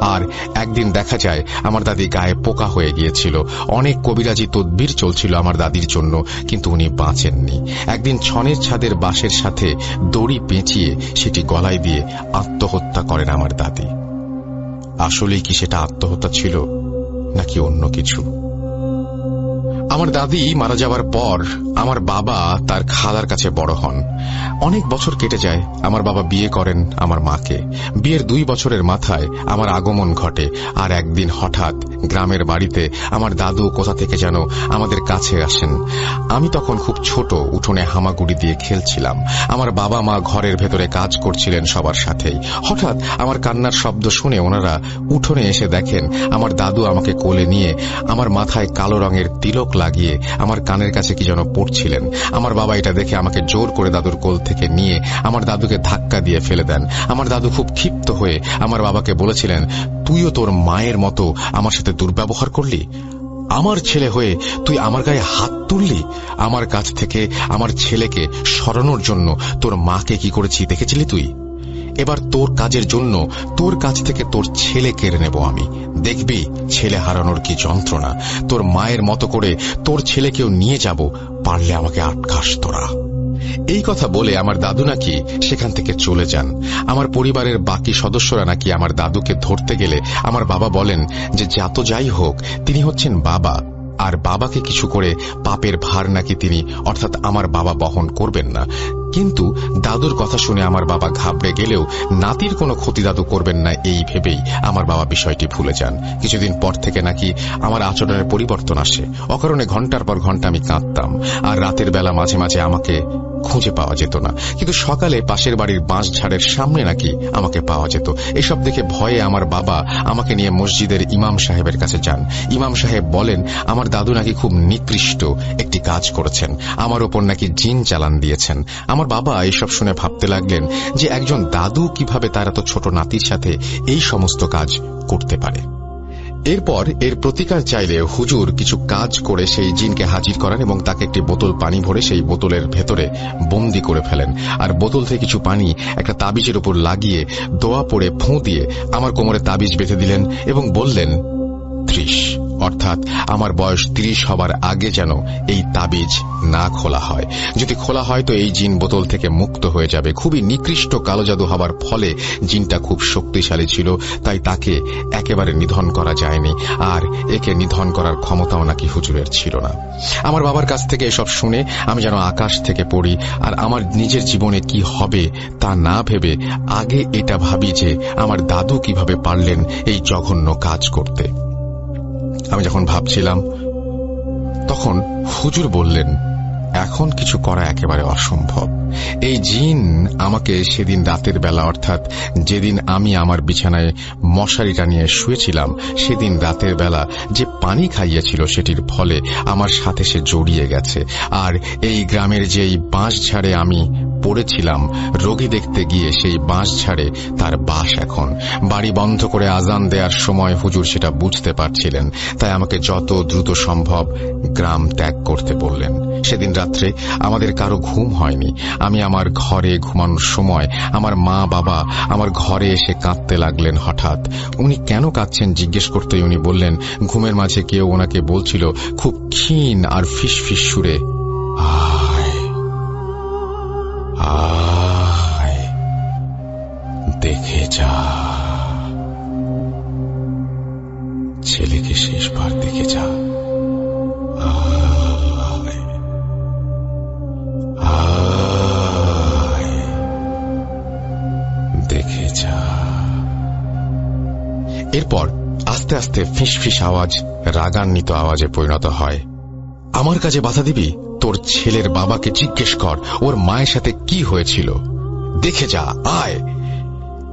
আর একদিন দেখা যায় আমার দাদি গায়ে পোকা হয়ে গিয়েছিল। অনেক কবিরাজি তদ্বির চলছিল আমার দাদির জন্য, কিন্তু উনি বাঁচেননি। একদিন ছনের ছাদের বাঁশের সাথে দড়ি পেঁচিয়ে সেটি গলায় দিয়ে আত্মহত্যা করেন আমার দাদি। আসলেই কি সেটা আত্মহত্যা ছিল নাকি অন্য কিছু? আমার দাদি মারা যাওয়ার পর আমার বাবা তার খালার কাছে বড় হন। অনেক বছর কেটে যায়, আমার বাবা বিয়ে করেন আমার মাকে। বিয়ের দুই বছরের মাথায় আমার আগমন ঘটে আর একদিন হঠাৎ গ্রামের বাড়িতে আমার দাদু কোথা থেকে যেন আমাদের কাছে আসেন। আমি তখন খুব ছোট, উঠোনে হামাগুড়ি দিয়ে খেলছিলাম। আমার বাবা মা ঘরের ভেতরে কাজ করছিলেন সবার সাথেই। হঠাৎ আমার কান্নার শব্দ শুনে ওনারা উঠোনে এসে দেখেন আমার দাদু আমাকে কোলে নিয়ে আমার মাথায় কালো রঙের তিলক লাগিয়ে আমার কানের কাছে কি যেন পড়ছিলেন। আমার বাবা এটা দেখে আমাকে জোর করে দাদুর কোল থেকে নিয়ে আমার দাদুকে ধাক্কা দিয়ে ফেলে দেন। আমার দাদু খুব ক্ষিপ্ত হয়ে আমার বাবাকে বলেছিলেন, তুইও তোর মায়ের মতো আমার সাথে দুর্ব্যবহার করলি? আমার ছেলে হয়ে তুই আমার গায়ে হাত তুললি? আমার কাছ থেকে আমার ছেলেকে সরানোর জন্য তোর মাকে কি করেছি দেখেছিলি তুই? এবার তোর কাজের জন্য তোর কাছ থেকে তোর ছেলে কেড়ে নেব আমি। দেখবি ছেলে হারানোর কি যন্ত্রণা। তোর মায়ের মতো করে তোর ছেলেকেও নিয়ে যাব, পারলে আমাকে আটকাস তোরা। এই কথা বলে আমার দাদু নাকি সেখান থেকে চলে যান। আমার পরিবারের বাকি সদস্যরা নাকি আমার দাদুকে ধরতে গেলে আমার বাবা বলেন যে যত যাই হোক, তিনি হচ্ছেন বাবা। আর বাবাকে কিছু করে পাপের ভার নাকি তিনি, অর্থাৎ আমার বাবা বহন করবেন না। কিন্তু দাদুর কথা শুনে আমার বাবা ঘাবড়ে গেলেও নাতির কোনো ক্ষতি দাদু করবেন না এই ভেবেই আমার বাবা বিষয়টি ভুলে যান। কিছুদিন পর থেকে নাকি আমার আচরণের পরিবর্তন আসে। অকারণে ঘণ্টার পর ঘণ্টা আমি কাঁদতাম। আর রাতের বেলা মাঝে মাঝে আমাকে খুঁজে পাওয়া যেত না। কিন্তু সকালে পাশের বাড়ির বাঁশ ঝাড়ের সামনে নাকি আমাকে পাওয়া যেত। এসব দেখে ভয়ে আমার বাবা আমাকে নিয়ে মসজিদের ইমাম সাহেবের কাছে যান। ইমাম সাহেব বলেন, আমার দাদু নাকি খুব নিকৃষ্ট একটি কাজ করেছেন। আমার ওপর নাকি জিন চালান দিয়েছেন। আমার বাবা এইসব শুনে ভাবতে লাগলেন যে একজন দাদু কীভাবে তার এত ছোট নাতির সাথে এই সমস্ত কাজ করতে পারে। এরপর এর প্রতিকার চাইলে হুজুর কিছু কাজ করে সেই জিনকে হাজির করেন এবং তাকে একটি বোতল পানি ভরে সেই বোতলের ভেতরে বন্দি করে ফেলেন। আর বোতল থেকে কিছু পানি একটা তাবিজের উপর লাগিয়ে দোয়া পড়ে ফুঁ দিয়ে আমার কোমরে তাবিজ বেঁধে দিলেন এবং বললেন, ত্রিশ। অর্থাৎ আমার বয়স তিরিশ হবার আগে যেন এই তাবিজ না খোলা হয়। যদি খোলা হয় তো এই জিন বোতল থেকে মুক্ত হয়ে যাবে। খুবই নিকৃষ্ট কালো জাদু হবার ফলে জিনটা খুব শক্তিশালী ছিল, তাই তাকে একেবারে নিধন করা যায়নি। আর একে নিধন করার ক্ষমতাও নাকি হুজুরের ছিল না। আমার বাবার কাছ থেকে এসব শুনে আমি যেন আকাশ থেকে পড়ি, আর আমার নিজের জীবনে কি হবে তা না ভেবে আগে এটা ভাবি যে আমার দাদু কীভাবে পারলেন এই জঘন্য কাজ করতে। আমি যখন ভাবছিলাম, তখন হুজুর বললেন, এখন কিছু করা একেবারে অসম্ভব। এই জিন আমাকে সেদিন রাতের বেলা, অর্থাৎ যেদিন আমি আমার বিছানায় মশারি টানিয়ে শুয়েছিলাম, সেদিন রাতের বেলা যে পানি খাইয়েছিল সেটির ফলে আমার সাথে সে জড়িয়ে গেছে। আর এই গ্রামের যেই বাঁশ ঝাড়ে আমি পড়েছিলাম, রোগী দেখতে গিয়ে সেই বাঁশ ছাড়ে তার বাস এখন। বাড়ি বন্ধ করে আজান দেওয়ার সময় হুজুর সেটা বুঝতে পারছিলেন, তাই আমাকে যত দ্রুত সম্ভব গ্রাম ত্যাগ করতে বললেন। সেদিন রাত্রে আমাদের কারও ঘুম হয়নি। আমি আমার ঘরে ঘুমানোর সময় আমার মা বাবা আমার ঘরে এসে কাঁদতে লাগলেন হঠাৎ। উনি কেন কাঁদছেন জিজ্ঞেস করতে উনি বললেন, ঘুমের মাঝে কেউ ওনাকে বলছিল, খুব ক্ষীণ আর ফিস ফিস সুরে। আয় আস্তে আস্তে ফিস ফিস আওয়াজ, রাগান্বিত আওয়াজে পরিণত হয়। আমার কাজে বাধা দিবি? তোর ছেলের বাবাকে জিজ্ঞেস কর, ওর মায়ের সাথে কি হয়েছিল? দেখে যা, আয়!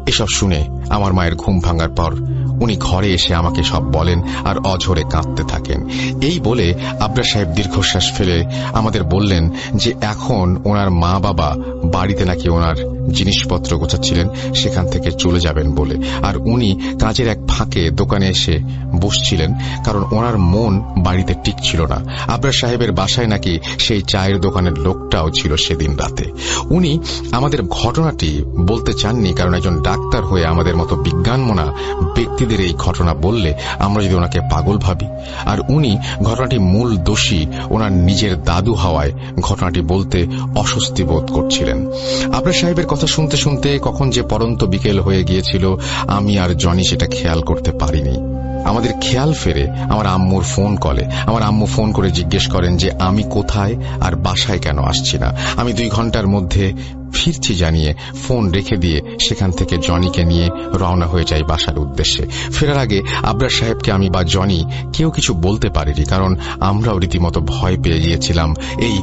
এসব শুনে আমার মায়ের ঘুম ভাঙার পর উনি ঘরে এসে আমাকে সব বলেন আর অঝরে কাঁদতে থাকেন। এই বলে আবরা সাহেব দীর্ঘশ্বাস ফেলে আমাদের বললেন যে এখন ওনার মা বাবা বাড়িতে নাকি ওনার জিনিসপত্র গোছাচ্ছিলেন, সেখান থেকে চলে যাবেন বলে। আর উনি কাজের এক ফাঁকে দোকানে এসে বসছিলেন, কারণ ওনার মন বাড়িতে টিকছিল না। আবরা সাহেবের বাসায় নাকি সেই চায়ের দোকানের লোকটাও ছিল সেদিন রাতে। উনি আমাদের ঘটনাটি বলতে চাননি, কারণ একজন ডাক্তার হয়ে আমাদের মতো বিজ্ঞানমনা ব্যক্তিদের এই ঘটনা বললে আমরা যদি ওনাকে পাগল ভাবি। আর উনি ঘটনাটি মূল দোষী ওনার নিজের দাদু হওয়ায় ঘটনাটি বলতে অস্বস্তি বোধ করছিলেন। আবরা সাহেবের কথা শুনতে শুনতে কখন যে পরন্ত বিকেল হয়ে গিয়েছিল, আমি আর জনি সেটা খেয়াল করতে পারিনি। আমাদের খেয়াল ফেরে আমার আম্মুর ফোন কলে। আমার আম্মু ফোন করে জিজ্ঞেস করেন যে, আমি কোথায় আর বাসায় কেন আসছি না? আমি দুই ঘণ্টার মধ্যে ফিরছি জানিয়ে ফোন রেখে দিয়ে সেখান থেকে জনিকে নিয়ে রওনা হয়ে যাই বাসার উদ্দেশ্যে। ফেরার আগে আবরার সাহেবকে আমি বা জনি কেউ কিছু বলতে পারিনি, কারণ আমরাও রীতিমতো ভয় পেয়ে গিয়েছিলাম এই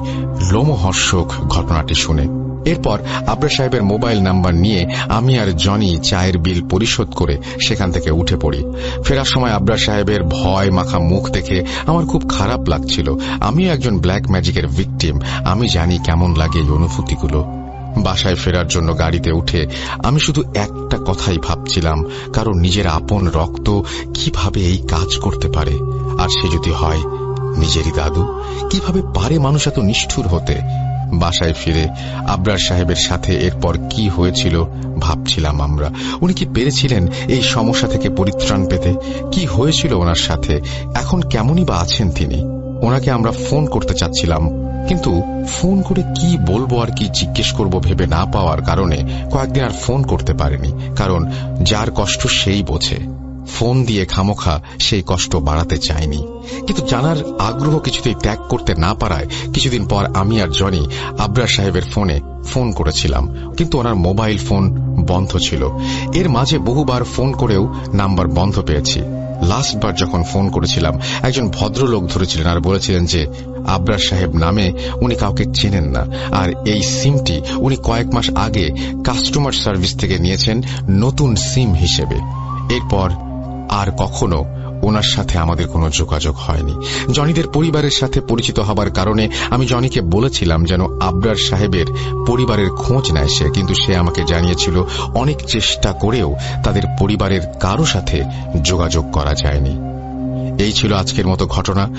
লোমহর্ষক ঘটনাটি শুনে। এরপর আবরা সাহেবের মোবাইল নাম্বার নিয়ে আমি আর জনি চায়ের বিল পরিশোধ করে সেখান থেকে উঠে পড়ি। ফেরার সময় আবরা সাহেবের ভয় মাখা মুখ দেখে আমার খুব খারাপ লাগছিল। আমিও একজন ব্ল্যাক ম্যাজিকের ভিকটিম। আমি জানি কেমন লাগে এই অনুভূতিগুলো। বাসায় ফেরার জন্য গাড়িতে উঠে আমি শুধু একটা কথাই ভাবছিলাম, কারণ নিজের আপন রক্ত কীভাবে এই কাজ করতে পারে? আর সে যদি হয়, নিজেরই দাদু, কীভাবে পারে মানুষ এত নিষ্ঠুর হতে? বাসায় ফিরে আবরার সাহেবের সাথে এরপর কি হয়েছিল ভাবছিলাম আমরা। উনি কি পেরেছিলেন এই সমস্যা থেকে পরিত্রাণ পেতে? কি হয়েছিল ওনার সাথে? এখন কেমনই বা আছেন তিনি? ওনাকে আমরা ফোন করতে চাচ্ছিলাম, কিন্তু ফোন করে কি বলব আর কি জিজ্ঞেস করব ভেবে না পাওয়ার কারণে কয়েকদিন আর ফোন করতে পারেনি, কারণ যার কষ্ট সেই বোঝে। ফোন দিয়ে খামোখা সেই কষ্ট বাড়াতে চায়নি। কিন্তু জানার আগ্রহ কিছুতেই ত্যাগ করতে না পারায় কিছুদিন পর আমি আর জনি আবরার সাহেবের ফোনে ফোন করেছিলাম। কিন্তু ওনার মোবাইল ফোন বন্ধ ছিল। এর মাঝে বহুবার ফোন করেও নাম্বার বন্ধ পেয়েছি। লাস্টবার যখন ফোন করেছিলাম, একজন ভদ্রলোক ধরেছিলেন আর বলেছিলেন যে, আবরার সাহেব নামে উনি কাউকে চেনেন না। আর এই সিমটি উনি কয়েক মাস আগে কাস্টমার সার্ভিস থেকে নিয়েছেন নতুন সিম হিসেবে। এরপর আর কখনো ওনার সাথে আমাদের কোনো যোগাযোগ হয়নি। জনিদের পরিবারের সাথে পরিচিত হবার কারণে আমি জনিকে বলেছিলাম যেন আবরার সাহেবের পরিবারের খোঁজ নেয় সে, কিন্তু সে আমাকে জানিয়েছিল অনেক চেষ্টা করেও তাদের পরিবারের কারও সাথে যোগাযোগ করা যায়নি। এই ছিল আজকের মতো ঘটনা।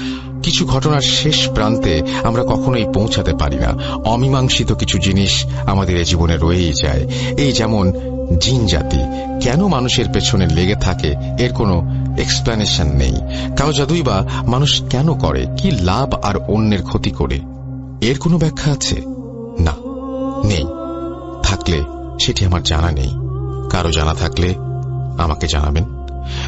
কিছু ঘটনার শেষ প্রান্তে আমরা কখনোই পৌঁছাতে পারি না। অমীমাংসিত কিছু জিনিস আমাদের এ জীবনে রয়েই যায়। এই যেমন জিন জাতি। কেন মানুষের পেছনে লেগে থাকে, এর কোনো এক্সপ্লেনেশন নেই। কারও জাদুই বা মানুষ কেন করে, কি লাভ আর অন্যের ক্ষতি করে? এর কোনো ব্যাখ্যা আছে? না, নেই। থাকলে সেটি আমার জানা নেই। কারও জানা থাকলে আমাকে জানাবেন।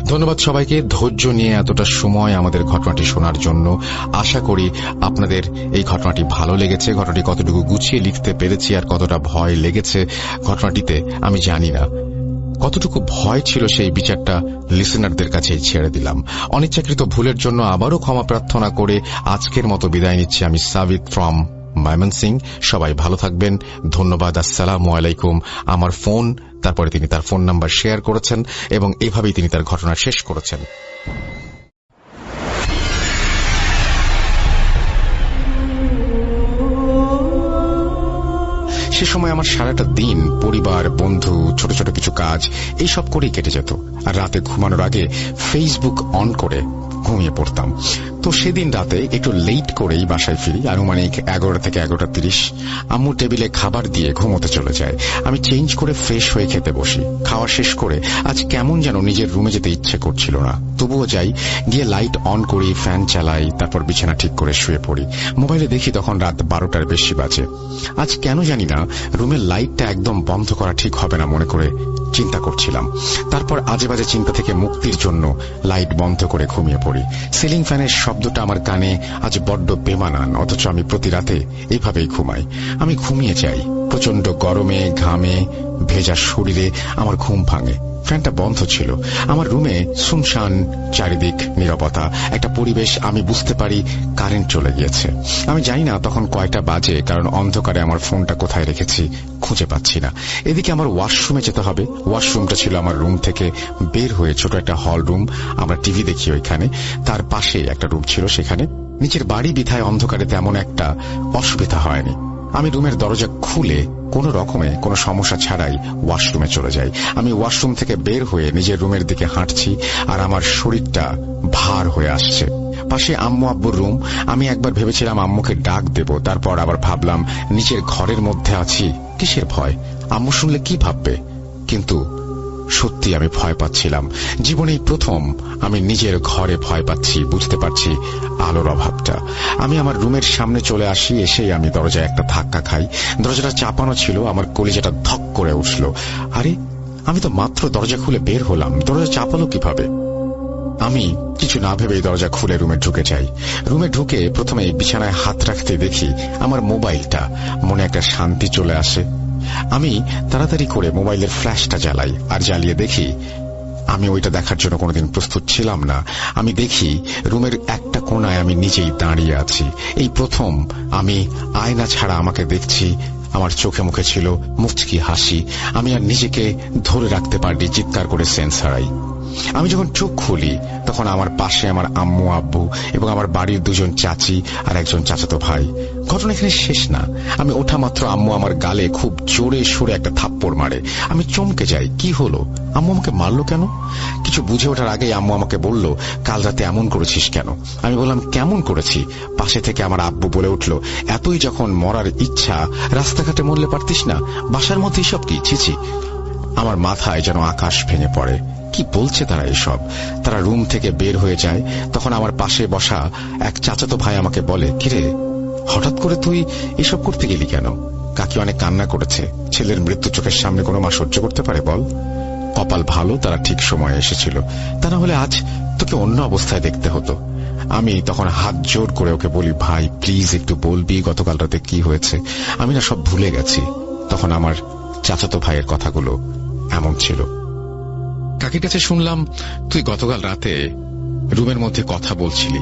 ধন্যবাদ সবাইকে। ধৈর্য নিয়ে এতটা সময় আমাদের ঘটনাটি শোনার জন্য আশা করি আপনাদের এই ঘটনাটি ভালো লেগেছে। ঘটনাটি কতটুকু গুছিয়ে লিখতে পেরেছি আর কতটা ভয় লেগেছে ঘটনাটিতে আমি জানি না। কতটুকু ভয় ছিল সেই বিচারটা লিসেনারদের কাছেই ছেড়ে দিলাম। অনিচ্ছাকৃত ভুলের জন্য আবারও ক্ষমা প্রার্থনা করে আজকের মতো বিদায় নিচ্ছি আমি সাবিত ফ্রম মায়মন সিং সবাই ভালো থাকবেন। ধন্যবাদ। আসসালামু আলাইকুম। আমার ফোন তারপরে তিনি তার ফোন নাম্বার শেয়ার করেছেন এবং এভাবেই তিনি তার ঘটনা শেষ করেছেন। সে সময় আমার সারাটা দিন, পরিবার, বন্ধু, ছোট ছোট কিছু কাজ, এইসব করেই কেটে যেত। আর রাতে ঘুমানোর আগে ফেসবুক অন করে ঘুমিয়ে পড়তাম। তো সেদিন রাতে একটু লেট করেই বাসায় ফিরি আনুমানিক এগারোটা থেকে এগারোটা তিরিশ, আম্মু টেবিলে খাবার দিয়ে ঘুমোতে চলে যায়। আমি চেঞ্জ করে ফ্রেশ হয়ে খেতে বসি। খাওয়া শেষ করে আজ কেমন যেন নিজের রুমে যেতে ইচ্ছে করছিল না। তবুও যাই, গিয়ে লাইট অন করি ফ্যান চালাই, তারপর বিছানা ঠিক করে শুয়ে পড়ি। মোবাইলে দেখি তখন রাত বারোটার বেশি বাজে। আজ কেন জানি না, রুমের লাইটটা একদম বন্ধ করা ঠিক হবে না মনে করে চিন্তা করছিলাম। তারপর আজে বাজে চিন্তা থেকে মুক্তির জন্য লাইট বন্ধ করে ঘুমিয়ে পড়ি। সিলিং ফ্যানের শব্দটা আমার কানে আজ বড্ড বেমানান, অথচ আমি প্রতি রাতে এইভাবেই ঘুমাই। আমি ঘুমিয়ে যাই প্রচণ্ড গরমে, ঘামে, ভেজা শরীরে, আমার ঘুম ভাঙে। ফ্যানটা বন্ধ ছিল। আমার রুমে শুনশান, চারিদিক নিরবতা, একটা পরিবেশ আমি বুঝতে পারি কারেন্ট চলে গিয়েছে। আমি জানি না তখন কয়টা বাজে, কারণ অন্ধকারে আমার ফোনটা কোথায় রেখেছি খুঁজে পাচ্ছি না। এদিকে আমার ওয়াশরুমে যেতে হবে। ওয়াশরুমটা ছিল আমার রুম থেকে বের হয়ে ছোট একটা হল রুম, আমরা টিভি দেখি ওইখানে। তার পাশে একটা রুম ছিল সেখানে। নিচের বাড়ি বিধায় অন্ধকারে তেমন একটা অসুবিধা হয়নি। আমি রুমের দরজা খুলে কোনো রকমে, কোনো সমস্যা ছাড়াই ওয়াশরুমে চলে যাই। আমি ওয়াশরুম থেকে বের হয়ে নিজের রুমের দিকে হাঁটছি আর আমার শরীরটা ভার হয়ে আসছে। পাশে আম্মু আব্বুর রুম। আমি একবার ভেবেছিলাম আম্মুকে ডাক দেব, তারপর আবার ভাবলাম, নিজের ঘরের মধ্যে আছি, কিসের ভয়? আম্মু শুনলে কি ভাববে? কিন্তু সত্যি আমি ভয় পাচ্ছিলাম। জীবনেই প্রথম আমি নিজের ঘরে ভয় পাচ্ছি, বুঝতে পারছি আলোর অভাবটা। আমি আমার রুমের সামনে চলে আসি, এসেই আমি দরজায় একটা ধাক্কা খাই। দরজাটা চাপানো ছিল, আমার কলিজাটা ধক করে উঠল। আরে, আমি তো মাত্র দরজা খুলে বের হলাম। দরজা চাপালো কীভাবে? আমি কিছু না ভেবেই দরজা খুলে রুমে ঢুকে যাই। রুমে ঢুকে প্রথমে বিছানায় হাত রাখতে দেখি আমার মোবাইলটা মনে একটা শান্তি চলে আসে। আমি তাড়াতাড়ি করে মোবাইলের ফ্ল্যাশটা জ্বালাই আর জ্বালিয়ে দেখি, আমি ওইটা দেখার জন্য কোনোদিন প্রস্তুত ছিলাম না। আমি দেখি রুমের একটা কোনায় আমি নিজেই দাঁড়িয়ে আছি। এই প্রথম আমি আয়না ছাড়া আমাকে দেখছি, আমার চোখে মুখে ছিল মুচকি হাসি। আমি আর নিজেকে ধরে রাখতে পারি চিৎকার করে সেন্স হারাই। আমি যখন চোখ খুলি, তখন আমার পাশে আমার আম্মু, আব্বু এবং আমার বাড়ির দুজন চাচি আর একজন চাচাতো ভাই। ঘটনা এখানে শেষ না। আমি ওঠা মাত্র আম্মু আমার গালে খুব জোরে সরে একটা থাপ্পড় মারে। আমি চমকে যাই, কি হলো? আম্মু আমাকে মারলো কেন? কিছু বুঝে ওঠার আগেই আম্মু আমাকে বলল, কাল রাতে এমন করেছিস কেন? আমি বললাম, কেমন করেছি? পাশে থেকে আমার আব্বু বলে উঠল, এতই যখন মরার ইচ্ছা, রাস্তাঘাটে মরলে পারতিস না? বাসার মধ্যে সব কি? ছিছি আমার মাথায় যেন আকাশ ভেঙে পড়ে। কি বলছে তারা এসব? তারা রুম থেকে বের হয়ে যায়, তখন আমার পাশে বসা এক চাচাতো ভাই আমাকে বলে, কিরে, হঠাৎ করে তুই এসব করতে গেলি কেন? কাকি অনেক কান্না করেছে, ছেলের মৃত্যু চোখের সামনে কোনো মা সহ্য করতে পারে বল? কপাল ভালো, তারা ঠিক সময়ে এসেছিল। তা না হলে আজ তোকে অন্য অবস্থায় দেখতে হতো। আমি তখন হাত জোর করে ওকে বলি, ভাই, প্লিজ একটু বলবি গতকাল রাতে কি হয়েছে? আমি না সব ভুলে গেছি। তখন আমার চাচাতো ভাইয়ের কথাগুলো এমন ছিল। কাকির কাছে শুনলাম, তুই গতকাল রাতে রুমের মধ্যে কথা বলছিলি।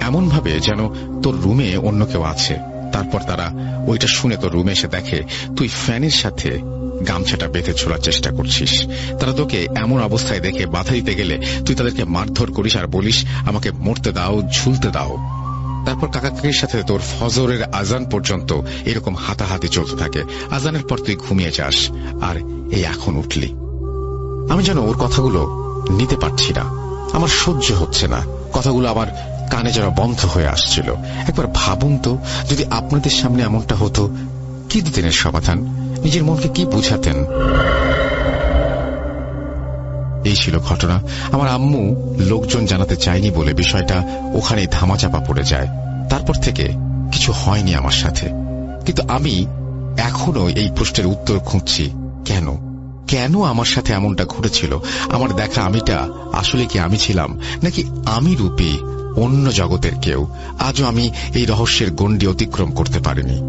এমন ভাবে যেন তোর রুমে অন্য কেউ আছে। তারপর তারা ওইটা শুনে তোর রুমে এসে দেখে, তুই ফ্যানের সাথে গামছাটা বেঁধে ছোড়ার চেষ্টা করছিস। তারা তোকে এমন অবস্থায় দেখে বাধা দিতে গেলে তুই তাদেরকে মারধর করিস আর বলিস, আমাকে মরতে দাও, ঝুলতে দাও। তারপর কাকা কাকির সাথে তোর ফজরের আজান পর্যন্ত এরকম হাতাহাতি চলতে থাকে। আজানের পর তুই ঘুমিয়ে যাস, আর এই এখন উঠলি। আমি যেন ওর কথাগুলো নিতে পারছি না। আমার সহ্য হচ্ছে না। কথাগুলো আমার কানে যেন বন্ধ হয়ে আসছিল। একবার ভাবুন তো, যদি আপনাদের সামনে এমনটা হতো, কি দিতেন এর সমাধান? নিজের মনকে কি বুঝাতেন? এই ছিল ঘটনা। আমার আম্মু লোকজন জানাতে চায়নি বলে বিষয়টা ওখানেই ধামাচাপা পড়ে যায়। তারপর থেকে কিছু হয়নি আমার সাথে। কিন্তু আমি এখনও এই প্রশ্নের উত্তর খুঁজছি। কেন? কেন আমার সাথে এমনটা ঘটেছিল? আমার দেখা আমিটা আসলে কি আমি ছিলাম? নাকি আমি রূপে, অন্য জগতের কেউ? আজও আমি এই রহস্যের গণ্ডি অতিক্রম করতে পারিনি।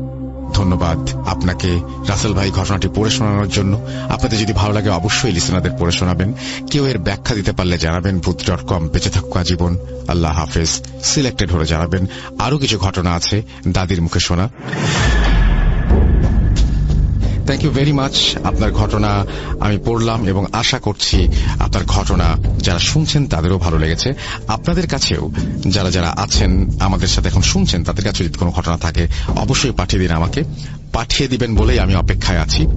ধন্যবাদ আপনাকে, রাসেল ভাই, ঘটনাটি পড়ে শোনানোর জন্য। আপনাদের যদি ভালো লাগে, অবশ্যই লিসনারদের পড়ে শোনাবেন। কেউ এর ব্যাখ্যা দিতে পারলে জানাবেন। ভূত ডট কম বেঁচে থাকুক আজীবন। আল্লাহ হাফেজ। সিলেক্টেড হলে জানাবেন। আরও কিছু ঘটনা আছে দাদির মুখে শোনা। থ্যাংক ইউ ভেরি মাচ আপনার ঘটনা আমি পড়লাম এবং আশা করছি আপনার ঘটনা যারা শুনছেন তাদেরও ভালো লেগেছে। আপনাদের কাছেও যারা যারা আছেন আমাদের সাথে এখন শুনছেন তাদের কাছে যদি কোনো ঘটনা থাকে, অবশ্যই পাঠিয়ে দিন আমাকে। পাঠিয়ে দিবেন বলেই আমি অপেক্ষায় আছি।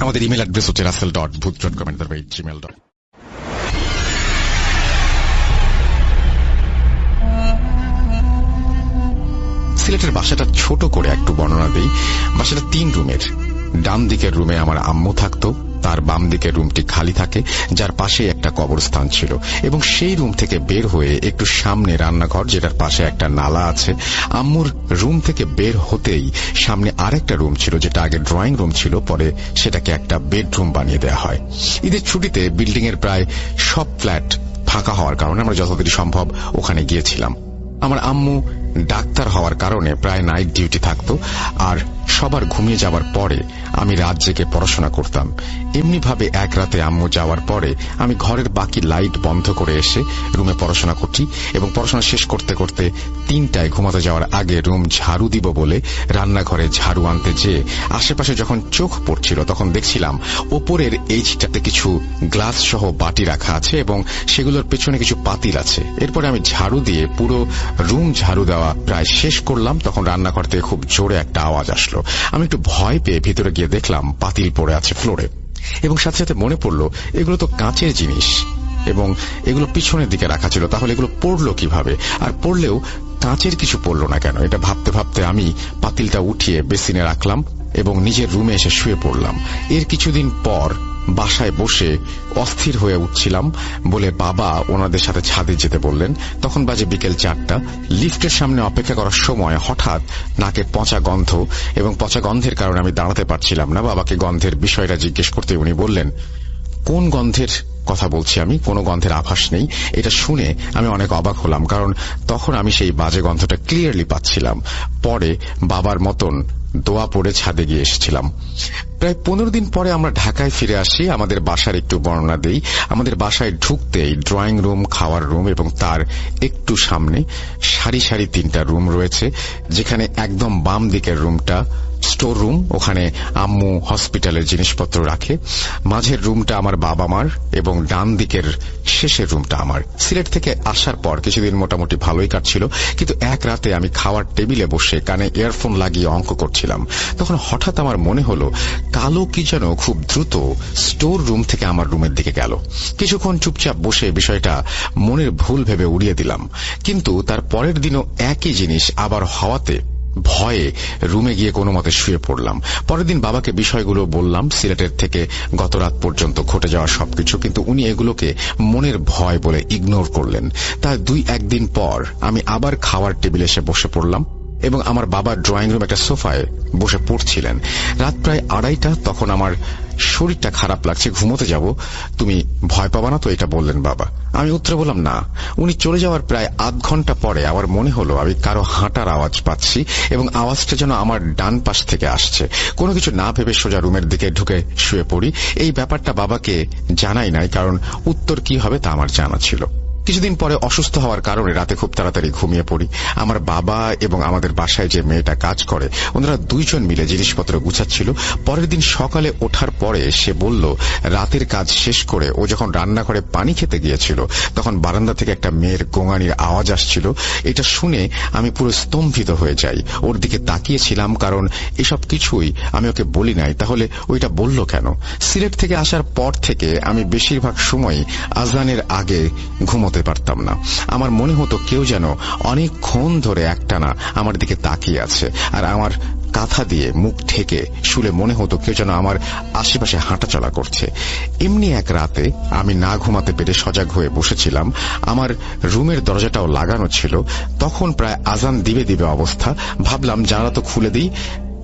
আমাদের ইমেল অ্যাড্রেস হচ্ছে রাসেল ডট ভূত ডট কমেন্ট জিমেল ডট সিলেটের বাসাটা ছোট করে একটু বর্ণনা দিই। বাসাটা তিন রুমের। ডান দিকের রুমে আমার আম্মু থাকতো, তার বাম দিকের রুমটি খালি থাকে, যার পাশে একটা কবরস্থান ছিল, এবং সেই রুম থেকে বের হয়ে একটু সামনে রান্নাঘর, যেটার পাশে একটা নালা আছে, আম্মুর রুম থেকে বের হতেই সামনে আরেকটা রুম ছিল, যেটা আগে ড্রয়িং রুম ছিল, পরে সেটাকে একটা বেডরুম বানিয়ে দেওয়া হয়। ঈদের ছুটিতে বিল্ডিং এর প্রায় সব ফ্ল্যাট ফাঁকা হওয়ার কারণে আমরা যতদিন সম্ভব ওখানে গিয়েছিলাম। আমার আম্মু ডাক্তার হওয়ার কারণে প্রায় নাইট ডিউটি থাকত, আর সবার ঘুমিয়ে যাওয়ার পরে আমি রাত জেগে পড়াশোনা করতাম। এমনিভাবে এক রাতে আম্মু যাওয়ার পরে আমি ঘরের বাকি লাইট বন্ধ করে এসে রুমে পড়াশোনা করছি এবং পড়াশোনা শেষ করতে করতে তিনটায় ঘুমাতে যাওয়ার আগে রুম ঝাড়ু দিব বলে রান্নাঘরে ঝাড়ু আনতে যেয়ে আশেপাশে যখন চোখ পড়ছিল তখন দেখছিলাম ওপরের এইচটাতে কিছু গ্লাস সহ বাটি রাখা আছে এবং সেগুলোর পেছনে কিছু পাতিল আছে। এরপরে আমি ঝাড়ু দিয়ে পুরো রুম ঝাড়ু দেওয়া প্রায় শেষ করলাম, তখন রান্নাঘর থেকে খুব জোরে একটা আওয়াজ আসলো। আমি একটু ভয় পেয়ে ভিতরে গিয়ে দেখলাম পাতিল পড়ে আছে ফ্লোরে। এবং সাথে সাথে মনে পড়ল, এগুলো তো কাঁচের জিনিস। এবং এগুলো পিছনের দিকে রাখা ছিল, তাহলে এগুলো পড়ল কীভাবে? আর পড়লেও কাঁচের কিছু পড়ল না কেন? এটা ভাবতে ভাবতে আমি পাতিলটা উঠিয়ে বেসিনে রাখলাম এবং নিজের রুমে এসে শুয়ে পড়লাম। এর কিছুদিন পর বাসায় বসে অস্থির হয়ে উঠছিলাম বলে বাবা ওনাদের সাথে ছাদে যেতে বললেন। তখন বাজে বিকেল চারটা। লিফটের সামনে অপেক্ষা করার সময় হঠাৎ নাকে পচা গন্ধ এবং পচা গন্ধের কারণে আমি দাঁড়াতে পারছিলাম না। বাবাকে গন্ধের বিষয়টা জিজ্ঞেস করতে উনি বললেন কোন গন্ধের কথা বলছি আমি? কোনো গন্ধের আভাস নেই। এটা শুনে আমি অনেক অবাক হলাম, কারণ তখন আমি সেই বাজে গন্ধটা ক্লিয়ারলি পাচ্ছিলাম। পরে বাবার মতন দোয়া পড়ে ছাদে গিয়ে এসেছিলাম। প্রায় পনেরো দিন পরে আমরা ঢাকায় ফিরে আসি। আমাদের বাসার একটু বর্ণনা দেই। আমাদের বাসায় ঢুকতেই ড্রয়িং রুম খাওয়ার রুম এবং তার একটু সামনে সারি সারি তিনটা রুম রয়েছে, যেখানে একদম বাম দিকের রুমটা স্টোর রুম, ওখানে আম্মু হসপিটালের জিনিসপত্র রাখে। মাঝের রুমটা আমার বাবা মার এবং ডান দিকের শেষের রুমটা আমার। সিলেট থেকে আসার পর কিছুদিন মোটামুটি ভালোই কাটছিল, কিন্তু এক রাতে আমি খাওয়ার টেবিলে বসে কানে ইয়ারফোন লাগিয়ে অঙ্ক করছিলাম। তখন হঠাৎ আমার মনে হলো, কালো কি যেন খুব দ্রুত স্টোর রুম থেকে আমার রুমের দিকে গেল। কিছুক্ষণ চুপচাপ বসে বিষয়টা মনের ভুল ভেবে উড়িয়ে দিলাম। কিন্তু তার পরের দিনও একই জিনিস আবার হওয়াতে ভয়ে রুমে গিয়ে কোনো মতে শুয়ে পড়লাম। পরের দিন বাবাকে বিষয়গুলো বললাম, সিলেটের থেকে গত রাত পর্যন্ত ঘটে যাওয়া সবকিছু, কিন্তু উনি এগুলোকে মনের ভয় বলে ইগনোর করলেন। তার দুই একদিন পর আমি আবার খাওয়ার টেবিলে এসে বসে পড়লাম এবং আমার বাবার ড্রয়িং রুম একটা সোফায় বসে পড়ছিলেন। রাত প্রায় আড়াইটা, তখন আমার শরীরটা খারাপ লাগছে, ঘুমোতে যাব। তুমি ভয় পাবা না তো, এটা বললেন বাবা। আমি উত্তরে বললাম, না। উনি চলে যাওয়ার প্রায় আধ ঘণ্টা পরে আমার মনে হলো, আমি কারও হাঁটার আওয়াজ পাচ্ছি এবং আওয়াজটা যেন আমার ডান পাশ থেকে আসছে। কোনো কিছু না ভেবে সোজা রুমের দিকে ঢুকে শুয়ে পড়ি। এই ব্যাপারটা বাবাকে জানাই নাই, কারণ উত্তর কি হবে তা আমার জানা ছিল। কিছুদিন পরে অসুস্থ হওয়ার কারণে রাতে খুব তাড়াতাড়ি ঘুমিয়ে পড়ি। আমার বাবা এবং আমাদের বাসায় যে মেয়েটা কাজ করে, ওনারা দুইজন মিলে জিনিসপত্র গুছাচ্ছিল। পরের দিন সকালে ওঠার পরে সে বলল, রাতের কাজ শেষ করে ও যখন রান্না করে পানি খেতে গিয়েছিল, তখন বারান্দা থেকে একটা মেয়ের গোঙানির আওয়াজ আসছিল। এটা শুনে আমি পুরো স্তম্ভিত হয়ে যাই। ওর দিকে তাকিয়েছিলাম কারণ এসব কিছুই আমি ওকে বলি নাই। তাহলে ওইটা বলল কেন? সিলেট থেকে আসার পর থেকে আমি বেশিরভাগ সময় আজানের আগে ঘুমো হতে পারতাম না। আমার মনে হতো কেউ যেন অনেকক্ষণ ধরে একটানা আমার দিকে তাকিয়ে আছে আর আমার কাঁথা দিয়ে মুখ ঠেকে শুলে মনে হতো কেউ যেন আমার আশেপাশে হাঁটাচলা করছে। এমনি এক রাতে আমি না ঘুমাতে পেরে সজাগ হয়ে বসেছিলাম। আমার রুমের দরজাটাও লাগানো ছিল। তখন প্রায় আজান দিবে দিবে অবস্থা। ভাবলাম জানালা তো খুলে দিই।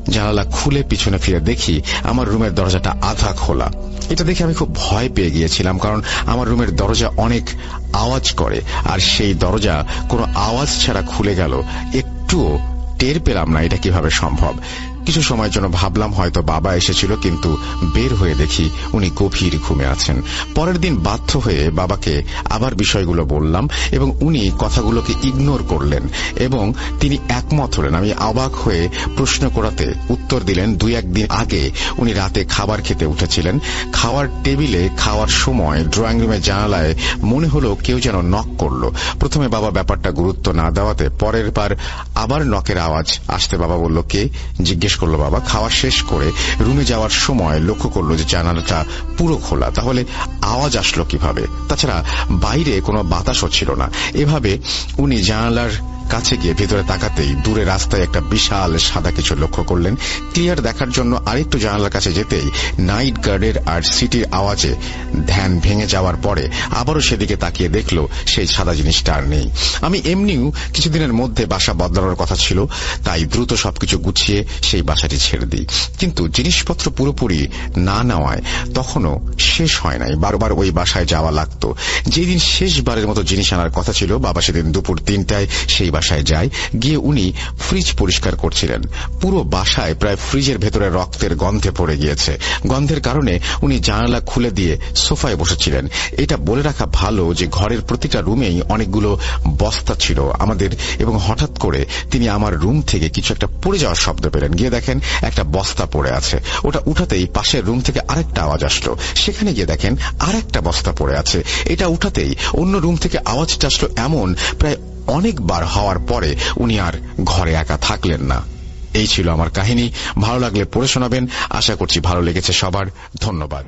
জানালা খুলে পিছনে ফিরে দেখি আমার রুমের দরজাটা আধা খোলা। এটা দেখে আমি খুব ভয় পেয়ে গিয়েছিলাম, কারণ আমার রুমের দরজা অনেক আওয়াজ করে, আর সেই দরজা কোনো আওয়াজ ছাড়া খুলে গেল। একটুও টের পেলাম না এটা কীভাবে সম্ভব। কিছু সময়ের জন্য ভাবলাম হয়তো বাবা এসেছিল, কিন্তু বের হয়ে দেখি উনি গভীর ঘুমে আছেন। পরের দিন বাধ্য হয়ে বাবাকে আবার বিষয়গুলো বললাম এবং উনি কথাগুলোকে ইগনোর করলেন এবং তিনি একমত হলেন। আমি অবাক হয়ে প্রশ্ন করাতে উত্তর দিলেন, দুই একদিন আগে উনি রাতে খাবার খেতে উঠেছিলেন। খাওয়ার টেবিলে খাওয়ার সময় ড্রয়িং রুমের জানালায় মনে হলো কেউ যেন নক করল। প্রথমে বাবা ব্যাপারটা গুরুত্ব না দেওয়াতে পরের বার আবার নকের আওয়াজ আসতে বাবা বলল, কে? জিজ্ঞেস করল বাবা। খাওয়া শেষ করে রুমে যাওয়ার সময় লক্ষ্য করল যে জানালাটা পুরো খোলা। তাহলে আওয়াজ আসলো কীভাবে? তাছাড়া বাইরে কোনো বাতাসও ছিল না। এভাবে উনি জানালার কাছে গিয়ে ভেতরে তাকাতেই দূরে রাস্তায় একটা বিশাল সাদা কিছু লক্ষ্য করলেন। ক্লিয়ার দেখার জন্য আরেকটু জানালার কাছে যেতেই নাইট গার্ডের আর সিটির আওয়াজে ধ্যান ভেঙে যাওয়ার পরে আবারও সেদিকে তাকিয়ে দেখল সেই সাদা জিনিসটা আর নেই। আমি এমনিও কিছুদিনের মধ্যে বাসা বদলানোর কথা ছিল, তাই দ্রুত সবকিছু গুছিয়ে সেই বাসাটি ছেড়ে দিই। কিন্তু জিনিসপত্র পুরোপুরি না নেওয়ায় তখনও শেষ হয় নাই, বারবার ওই বাসায় যাওয়া লাগত। যেদিন শেষবারের মতো জিনিস আনার কথা ছিল, বাবা সেদিন দুপুর তিনটায় সেই বাসায় যায়, গিয়ে উনি ফ্রিজ পরিষ্কার করছিলেন। পুরো বাসায় প্রায় ফ্রিজের ভেতরে রক্তের গন্ধে পড়ে গিয়েছে। গন্ধের কারণে উনি জানালা খুলে দিয়ে সোফায় বসেছিলেন। এটা বলে রাখা ভালো যে ঘরের প্রতিটা রুমেই অনেকগুলো বস্তা ছিল আমাদের এবং হঠাৎ করে তিনি আমার রুম থেকে কিছু একটা পড়ে যাওয়ার শব্দ পেলেন। গিয়ে দেখেন একটা বস্তা পড়ে আছে। ওটা উঠাতেই পাশের রুম থেকে আরেকটা আওয়াজ আসলো। সেখানে গিয়ে দেখেন আরেকটা বস্তা পড়ে আছে। এটা উঠাতেই অন্য রুম থেকে আওয়াজটা আসলো এমন প্রায় অনেকবার হওয়ার পরে উনি আর ঘরে একা থাকলেন না। এই ছিল আমার কাহিনী। ভালো লাগলে পড়ে শোনাবেন। আশা করছি ভালো লেগেছে সবার। ধন্যবাদ।